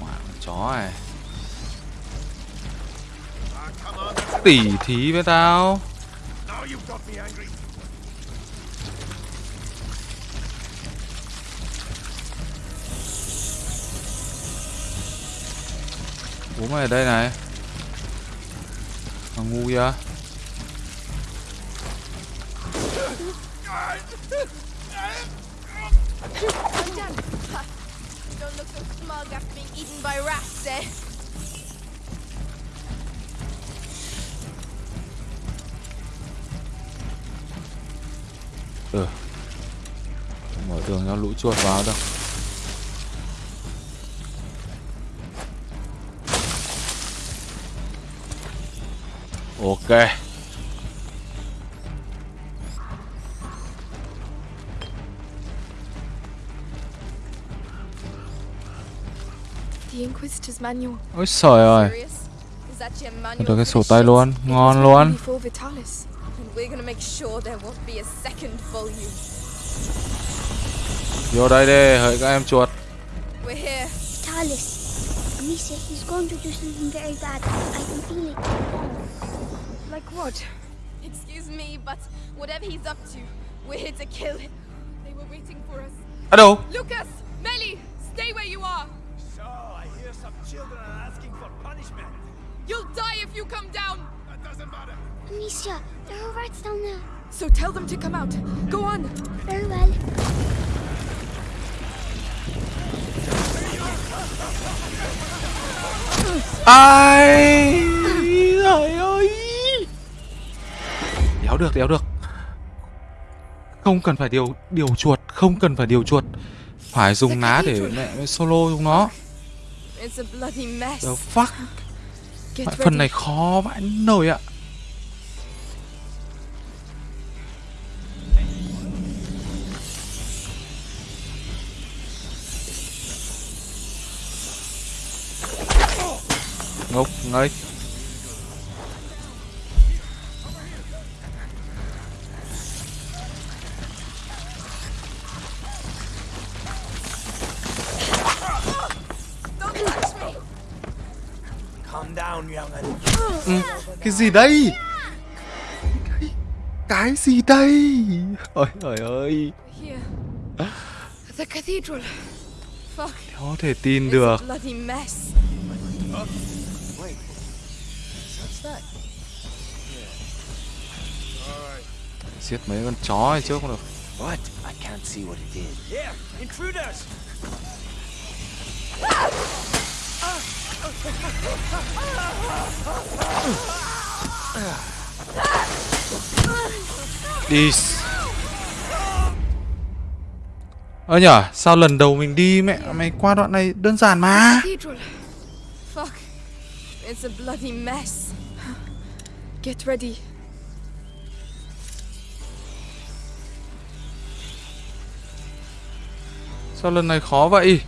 Mẹ chó này. Tỉ thí với tao. Bố mày ở đây này. Thằng ngu vậy I'm done. Ha. Don't look so smug after being eaten by rats, eh? Ừ Không mở tường cho lũ chuột vào đâu Ok The Inquisitor's manual. Ôi trời ơi Serious? Is that your manual Được cái sổ tay luôn Ngon luôn Before we're gonna make sure there won't be a second volume. Vô đây đi hỡi các em chuột We're here. Talis. Amicia, he's going to do something very bad. I can feel it. Like what? Excuse me, but whatever he's up to, we're here to kill him. They were waiting for us. Ở đâu Lucas! Melly! Stay where you are! Hear some children are asking for punishment. You'll die if you come down! That doesn't matter. Amicia, there are rats down there. So tell them to come out. Go on! Very well. Ai Trời ơi Đéo được đéo được Không cần phải điều điều chuột Không cần phải điều chuột Phải dùng ná để mẹ solo chúng nó It's a bloody mess. The fuck? Ready. Phần này khó vãi nồi ạ. Ngốc nghếch Ừ, Cái gì đây Cái- Cái gì đây Ôi trời ơi Here. The cathedral. Fuck. Có thể tin được? Giết mấy con chó này trước cũng được. What? I can't see what it is. Here, intruders! Đi. Ơ nhở, sao lần đầu mình đi mẹ mày qua đoạn này đơn giản mà. It's a bloody mess. Get ready. Sao lần này khó vậy?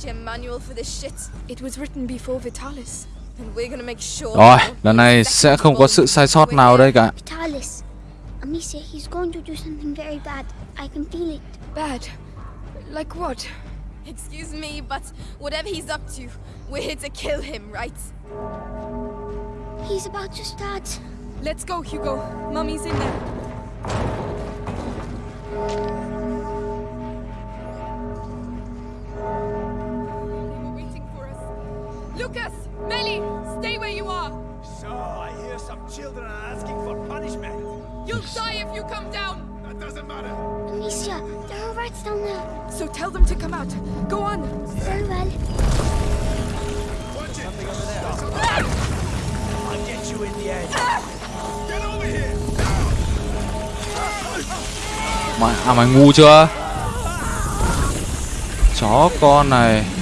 Is that your manual for this shit? It was written before Vitalis. And we're gonna make sure. Rồi, that lần này sẽ không có sự sai sót nào đây cả. Vitalis. Amicia, he's going to do something very bad. I can feel it. Bad. Like what? Excuse me, but whatever he's up to, we're here to kill him, right? He's about to start. Let's go, Hugo. Mummy's in there. Lucas! Melly! Stay where you are! So, I hear some children are asking for punishment. You'll die if you come down! That doesn't matter. Amicia, there are rats down there. So tell them to come out. Go on! Very well. Watch it. I'll get you in the end. Get over here. Mày à mày ngu chưa? Chó con này.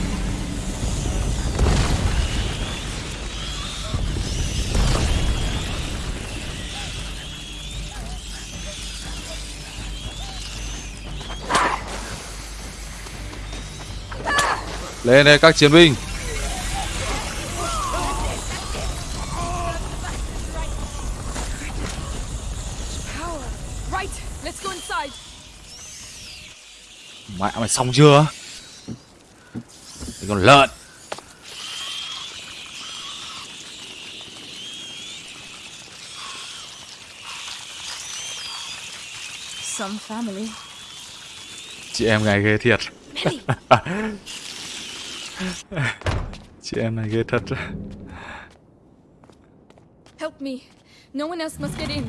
Lên đây các chiến binh. Mẹ mày xong chưa? Cái con lợn. Chị em này ghê thiệt. Chị em này ghê thật. Help me. No one else must get in.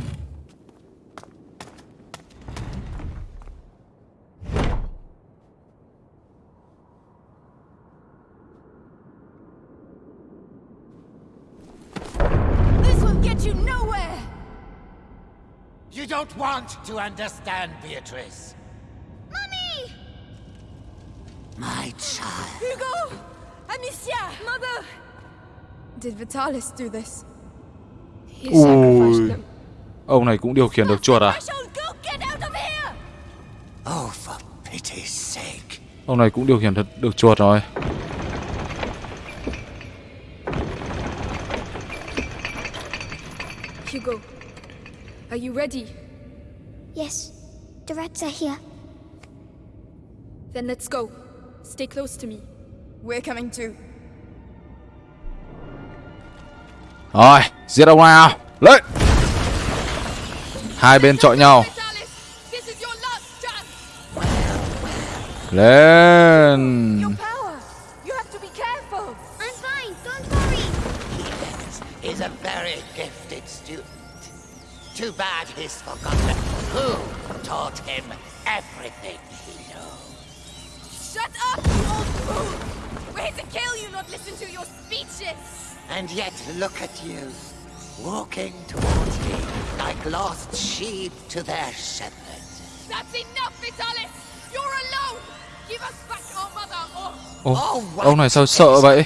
This will get you nowhere! You don't want to understand, Beatrice. My child. Hugo! Amicia! Mother! Did Vitalis do this? He Ui. sacrificed them. Ông này cũng điều khiển được chuột à? I shall go get out of here! Oh, for pity's sake. Ông này cũng điều khiển thật được chuột rồi. Hugo, are you ready? Yes, the rats are here. Then let's go. Stay close to me. We're coming too. Rồi, giết ông nào. Lên. Hai bên chọi nhau. Vitalis, this is your last chance! Lên Your power! You have to be careful! I'm fine, don't worry. is a very gifted student. Too bad he's forgotten who taught him everything he knows. Shut up, you old fool! We're here to kill you, not listen to your speeches! And yet look at you, walking towards me like lost sheep to their shepherd. That's enough, Vitalis! You're alone! Give us back our mother or... Ô, ông này sao sợ vậy?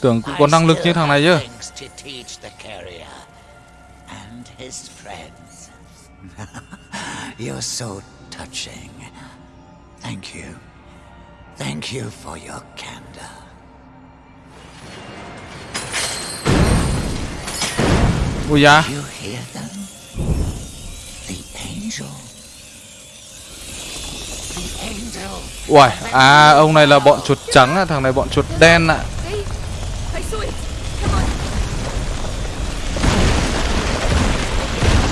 Tưởng cũng có năng lực như thằng này chứ. Things to teach the carrier and his friends. You're so touching. Thank you. Thank you for your candor. Ui da. You hear them? The angel. The angel. Uầy, à ông này là bọn chuột trắng à, thằng này bọn chuột đen ạ.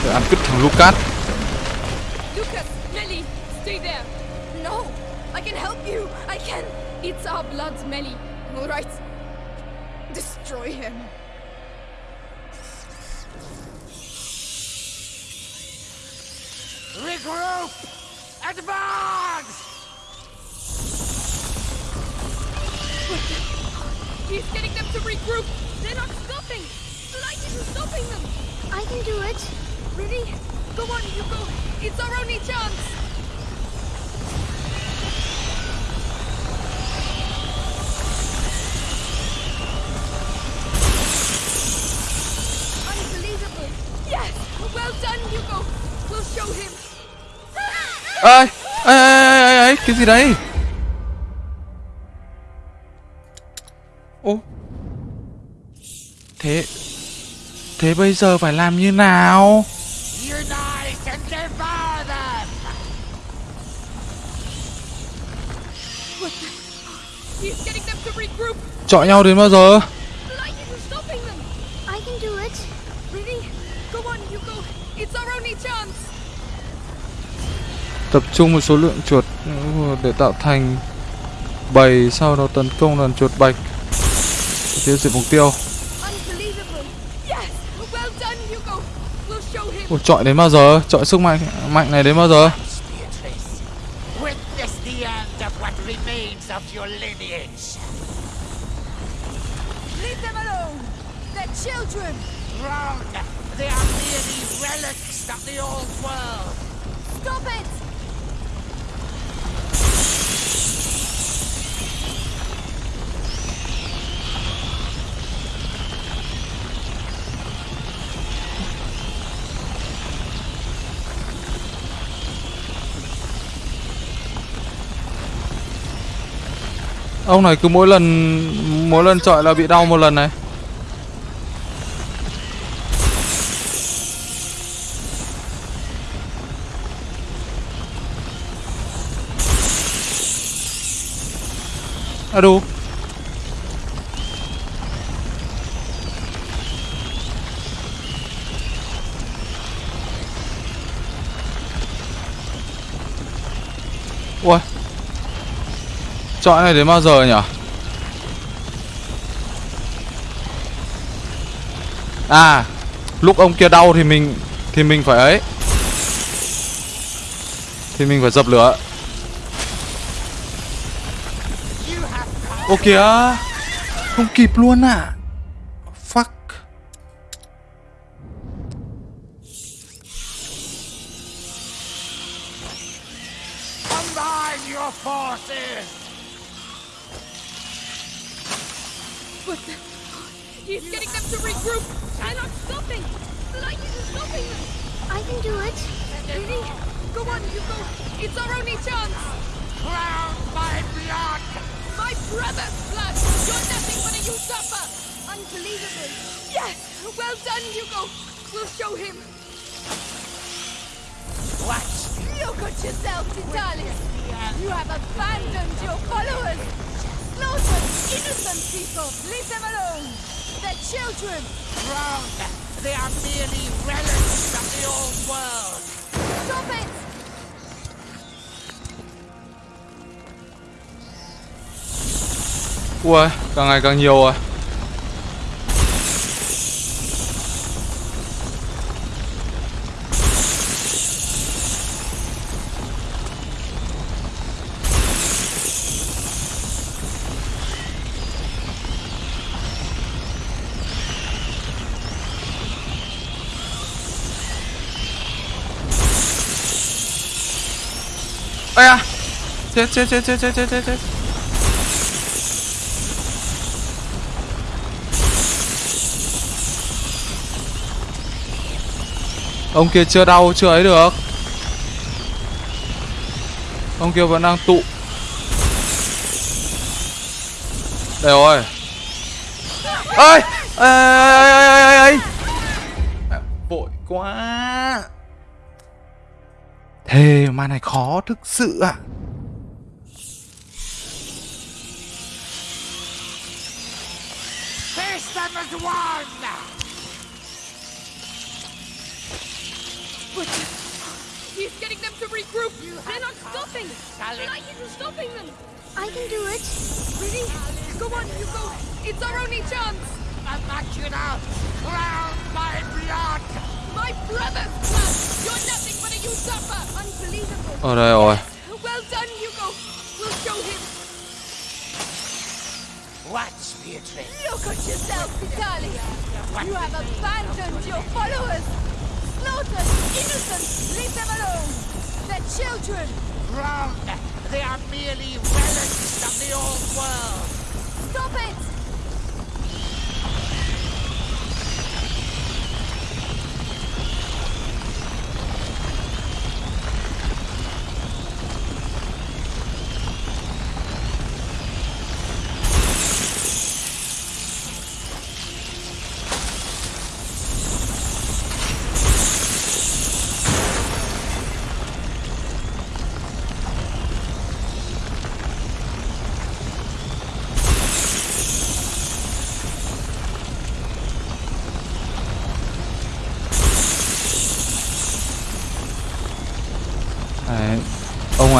Để ăn cứt thằng Lucas. Lucas, It's our blood, Melly. All right. Destroy him. Regroup! Advance! He's getting them to regroup. They're not stopping. The light isn't stopping them. I can do it. Ready? Go on, you go. It's our only chance. Unbelievable. Yes. Well done, Hugo. We'll show him. Ê, ê, ê, ê, ê, cái gì đấy? Ô. Thế Thế bây giờ phải làm như nào? Chọi nhau đến bao giờ? The light isn't stopping them. I can do it. Ready? Go on, Hugo. It's our only chance. Tập trung một số lượng chuột để tạo thành bầy sau đó tấn công đàn chuột bạch. Tiêu diệt mục tiêu. Ủa, chọi đến bao giờ? Chọi sức mạnh mạnh này đến bao giờ? They are merely relics of the old world. Stop it! Ông này cứ mỗi lần mỗi lần chọi là bị đau một lần này. À đủ. Ui Chọi này đến bao giờ nhỉ? À Lúc ông kia đau thì mình Thì mình phải ấy. Thì mình phải dập lửa. Ô kìa, Không kịp luôn à ngày càng nhiều rồi. Ây à Chết chết chết chết chết chết chết Ông kia chưa đau chưa ấy được. Ông kia vẫn đang tụ. Đây rồi. Ơi ê, ê, ê, ê, ê, ê. Vội quá. Thế mà này khó thực sự ạ. Face them as one! But he's getting them to regroup. You They're not stopping. Tonight isn't stopping them. I can do it. Really? Go on, you go. It's our only chance. Imagina! Drown my blood! My brother's blood. You're nothing but a usurper. Unbelievable. Ở đây rồi Well done, Hugo. We'll show him. Watch, Beatrice! Look at yourself, Vitalia. You have abandoned your followers. Slaughtered innocents. Leave them alone. They're children. Wrong! They are merely relics of the old world! Stop it.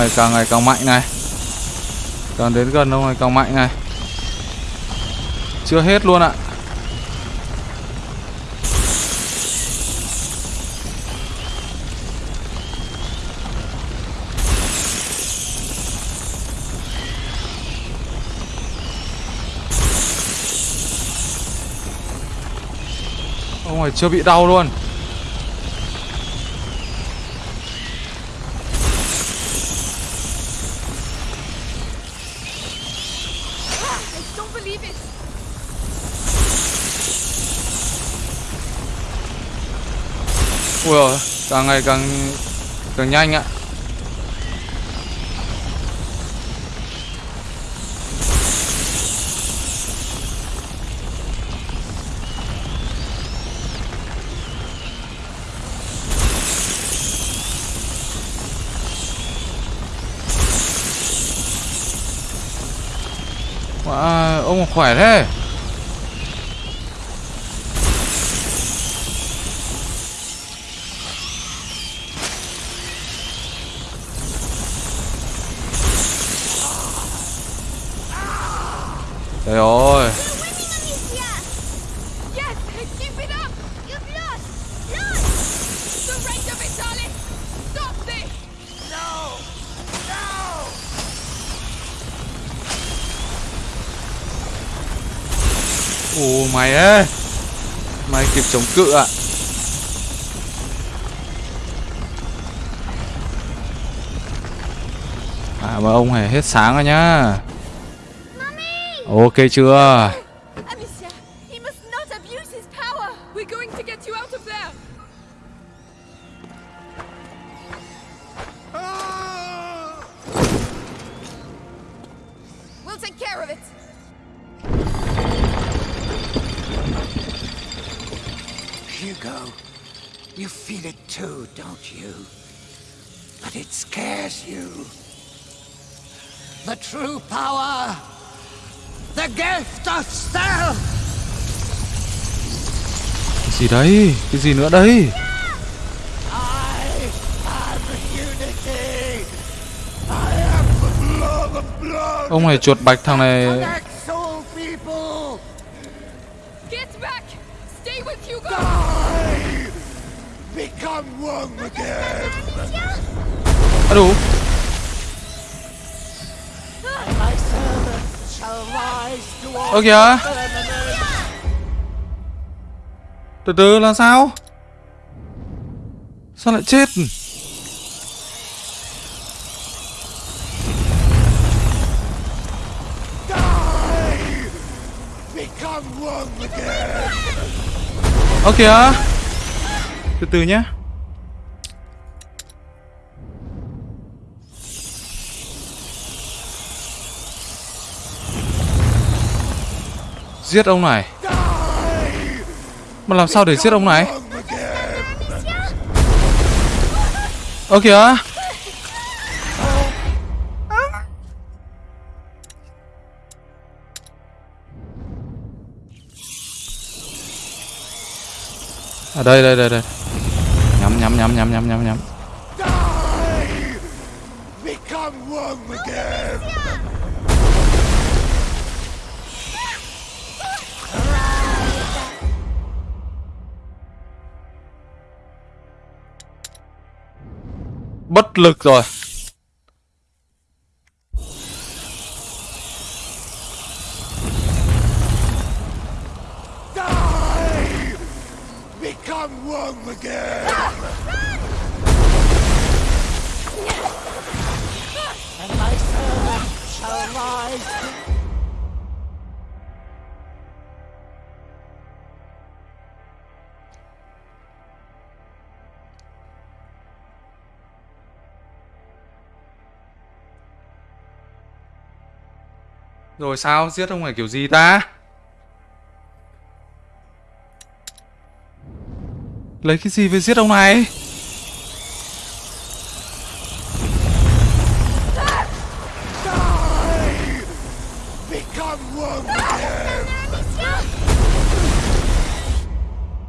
Này, càng ngày càng mạnh này. Càng đến gần ông này càng mạnh này. Chưa hết luôn ạ. Ông này chưa bị đau luôn. Ui càng ngày càng càng nhanh ạ. Wow, ông khỏe thế. Trời ơi Yes, keep it up. You've lost. Lost. Surrender, Vitalis. Stop this. Trời ơi. Ồ, mày ơi. Mày kịp chống cự ạ. À mà ông này hết sáng rồi nhá. Ok chưa? Gì đấy? Cái gì nữa đấy! Ông này chuột bạch thằng này. Soul Get back! Từ từ là sao Sao lại chết Die! Become! Ơ kìa Từ từ nhá Giết ông này mà làm sao để giết ông này Ơ, kìa À đây đây đây đây Nhắm nhắm nhắm nhắm nhắm nhắm nhắm Die! Become one again! Bất lực rồi Die! Become one again! And my servant shall rise. Rồi sao? Giết ông này kiểu gì ta? Lấy cái gì về giết ông này?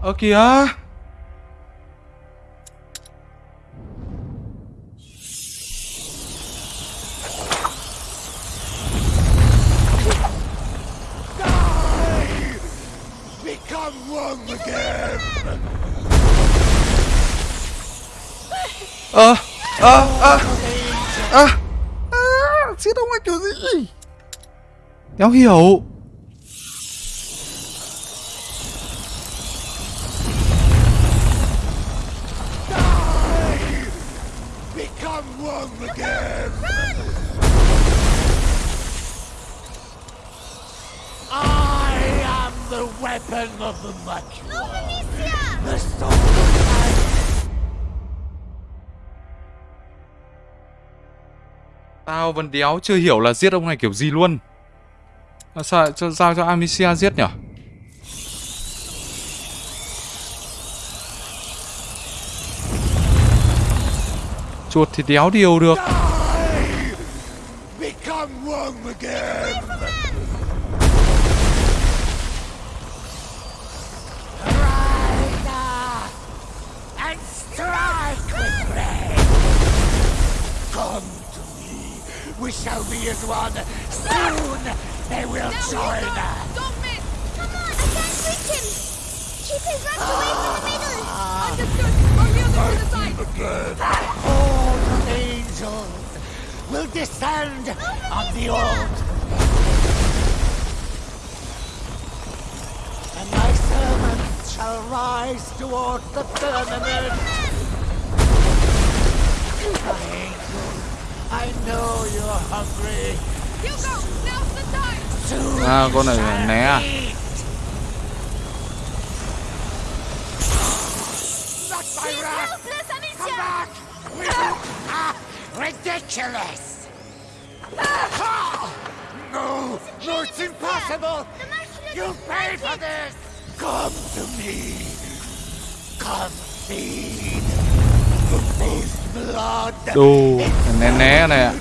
Ơ kìa. Ơ Ơ Ơ Ơ À, Giết ông này kiểu gì Đéo hiểu Die! Become one again! I am the weapon of the much The sword Tao vẫn đéo chưa hiểu là giết ông này kiểu gì luôn. À, sao, cho, sao cho Amicia giết nhở? Chuột thì đéo điều được. Die! Become we shall be as one. Soon they will join us. Don't miss! Come on, I can't reach him. Keep his rush away from the middle. Ah. Understood! I'll wheel them to the side! Again, horde of angels will descend on the altar. And my servants shall rise toward the firmament. My angel, I know you're hungry. Hugo! Now's the time! Soon À con này you né à shall eat. Not my wrath! Come back! Ah, ridiculous! Ah! No! No, it's impossible! You pay for this! Come to me! Come feed! Đồ Né né này ạ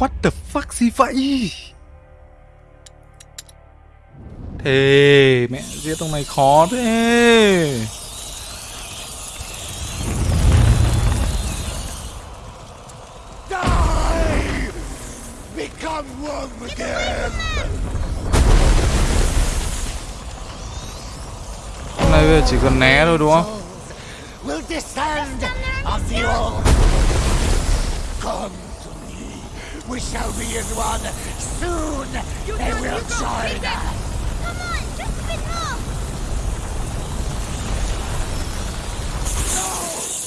What the fuck, gì vậy Thế mẹ giết ông này khó thế Hôm nay bây giờ chỉ cần né thôi, đúng không will descend of the old. Come. We shall be as one. Soon they will join us. Come on! Just a bit more!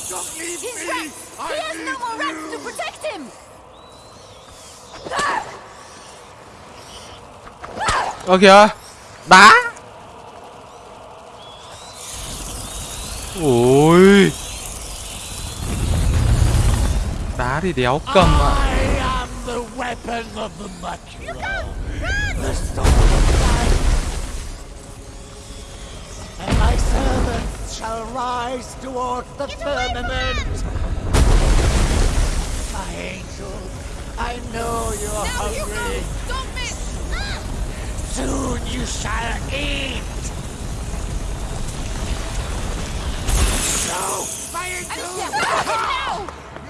Don't leave He's me! I He has no more rats you. to protect him! Ơ kìa Đá Ôi Đá thì đéo cầm ạ am the weapon of the Macula. The sword of life. And my servants shall rise toward the firmament. My angel, I know you're Hugo! hungry. Don't miss! Soon you shall eat. No, my angel!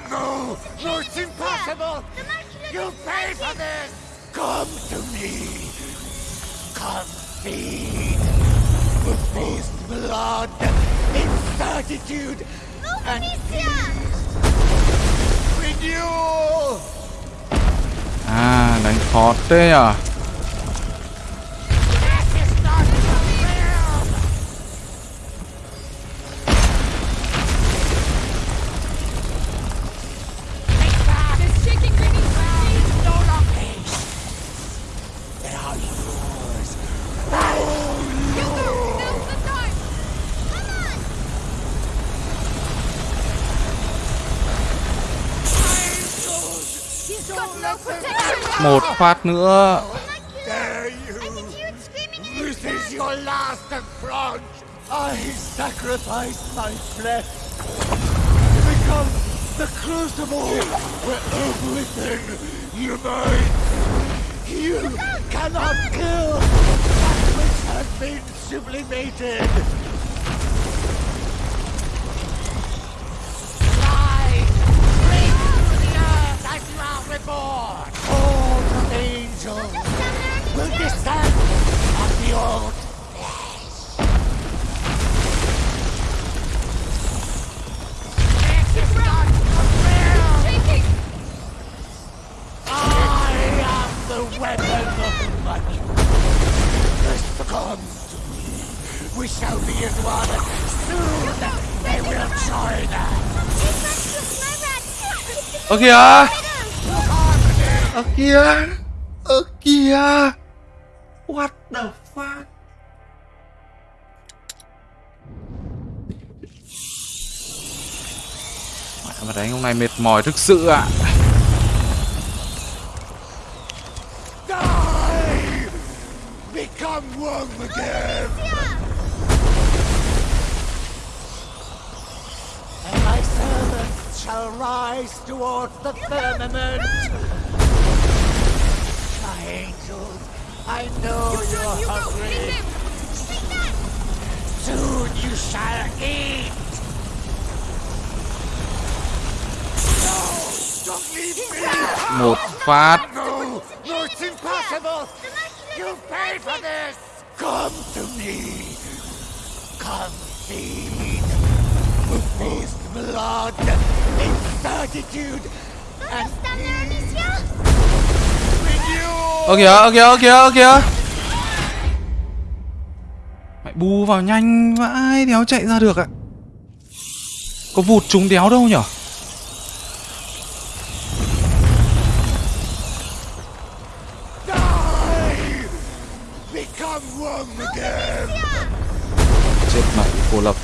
No, no, it's impossible. The Macula You pay for this! Come to me! Come feed! The feast blood, incertitude, and peace! Renewal! À đánh khó thế à phát nữa! I sacrifice my flesh to become the crucible where everything unites! You cannot kill that which has been sublimated! Ơ kìa. Ơ kìa. Ơ kìa. What the fuck? Mẹ, mà đánh hôm nay mệt mỏi thực sự ạ. à. Renewal! Ơ kìa ơ kìa ơ kìa ơ kìa. Mày bù vào nhanh vãi Đéo chạy ra được ạ. Có vụt chúng đéo đâu nhở cô lập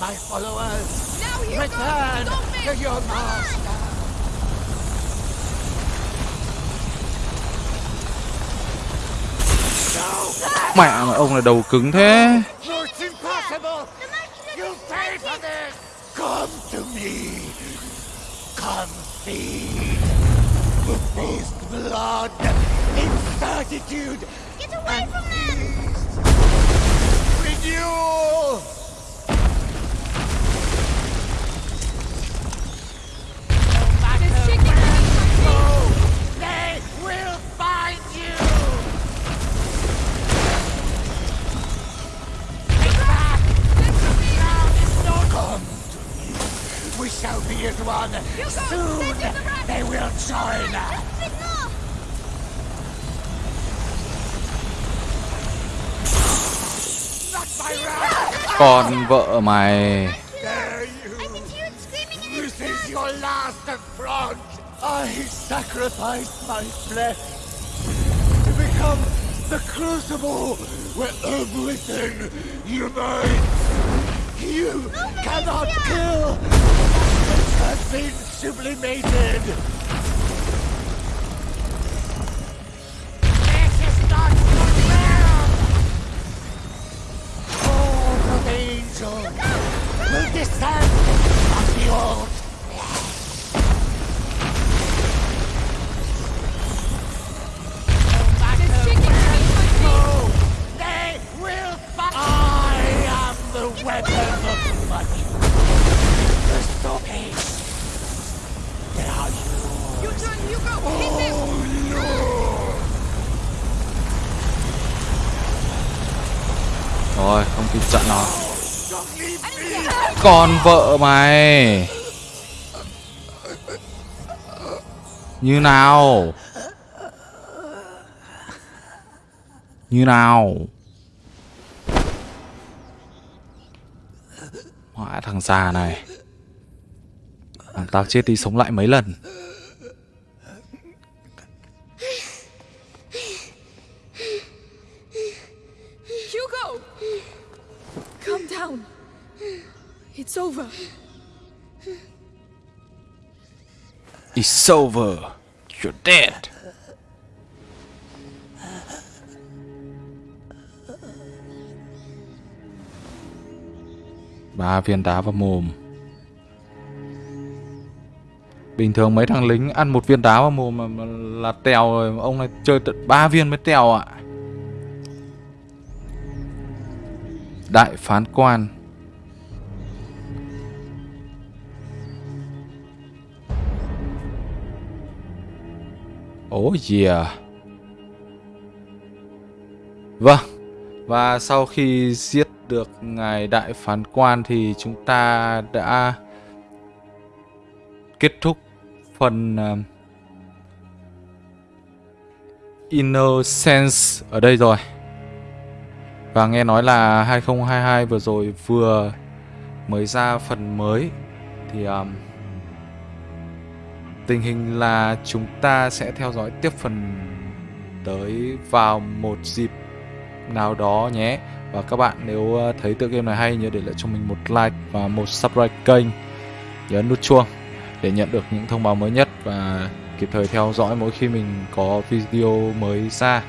my followers. Now, Return to your master. mẹ mà ông là đầu cứng thế Come to me! Come feed! With this blood, incertitude, Get away from them! renewal! We shall be as one. Soon they will join us. Not my wrath! con vợ mày you! This is your last affront! I sacrificed my flesh to become the crucible where everything unites! You cannot kill what has been sublimated! This is not your realm! Hordes of angels will descend còn con vợ mày. Như nào? Như nào? Mãi thằng già này. Làm tao chết đi sống lại mấy lần. Over. It's over You're dead. Ba viên đá vào mồm. Bình thường mấy thằng lính ăn một viên đá vào mồm mà, mà là tèo rồi Ông này chơi tận ba viên mới tèo ạ. Đại phán quan Ủa gì à? Vâng Và sau khi giết được ngài đại phán quan thì chúng ta đã kết thúc phần uh, Innocence ở đây rồi. Và nghe nói là 2022 vừa rồi vừa mới ra phần mới thì um, tình hình là chúng ta sẽ theo dõi tiếp phần tới vào một dịp nào đó nhé. Và các bạn nếu ờ, thấy tựa game này hay nhớ để lại cho mình một like và một subscribe kênh. Nhớ nút chuông để nhận được những thông báo mới nhất và kịp thời theo dõi mỗi khi mình có video mới ra.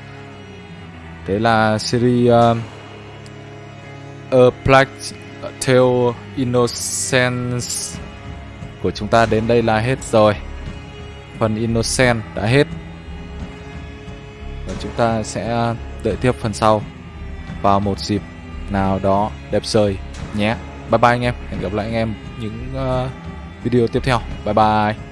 Thế là series um, A Plague Tale Innocence của chúng ta đến đây là hết rồi. Phần Innocent đã hết. Và chúng ta sẽ đợi tiếp phần sau vào một dịp nào đó đẹp trời nhé. Bye bye anh em. Hẹn gặp lại anh em những uh, video tiếp theo. Bye bye.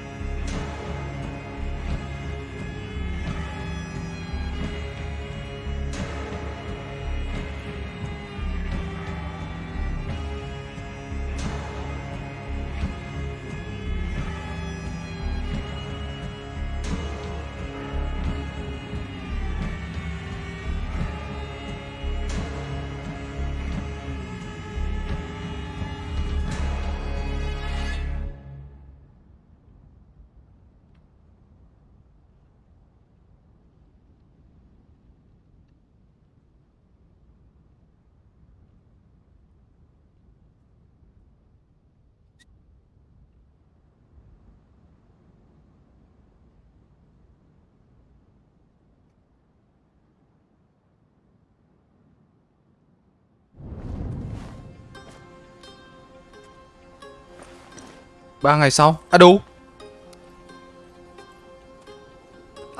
Ba ngày sau à đủ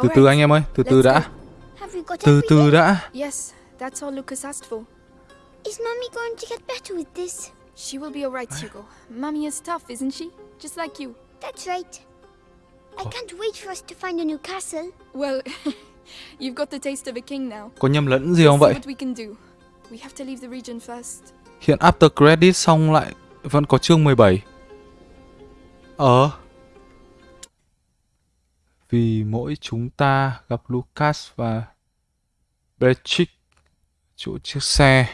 từ từ anh em ơi từ từ đã từ từ đã Yes, that's all Lucas asked for. Is Mummy going to get better with this? She will be alright, Hugo. Mommy is tough, isn't she? Just like you. That's right. I can't wait for us to find a new castle. Well, you've got the taste of a king now. có nhầm lẫn gì không vậy what we can do. We have to leave the region first. hiện after credit xong lại vẫn có chương 17 ờ. Vì mỗi chúng ta gặp Lucas và Patrick, chỗ chiếc xe.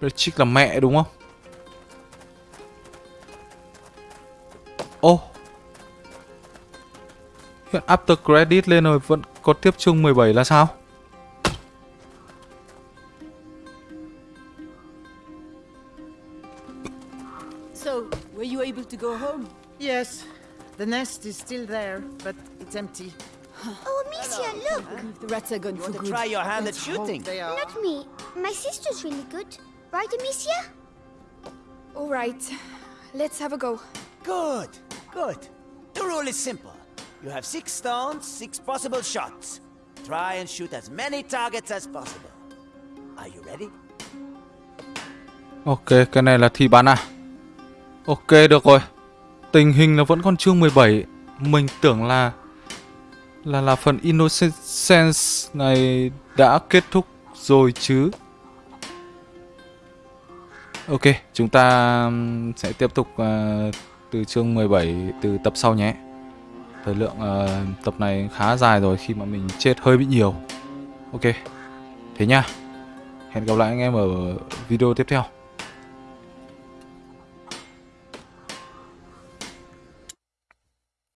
Patrick là mẹ đúng không? Ô. Hiện after credit lên rồi vẫn có tiếp chương 17 là sao? To go home? Yes. The nest is still there, but it's empty. Oh, Amicia, look! The rats are gone for to good. try your hand at Let's hope shooting? Not me. My sister's really good. Right, Amicia? Alright, let's have a go. Good, good. The rule is simple. You have six stones, six possible shots. Try and shoot as many targets as possible. Are you ready? Ok, cái này là thi bắn à? Ok, được rồi. Tình hình là vẫn còn chương 17. Mình tưởng là là là phần Innocence này đã kết thúc rồi chứ. Ok, chúng ta sẽ tiếp tục uh, từ chương 17 từ tập sau nhé. Thời lượng uh, tập này khá dài rồi khi mà mình chết hơi bị nhiều. Ok, thế nha. Hẹn gặp lại anh em ở video tiếp theo.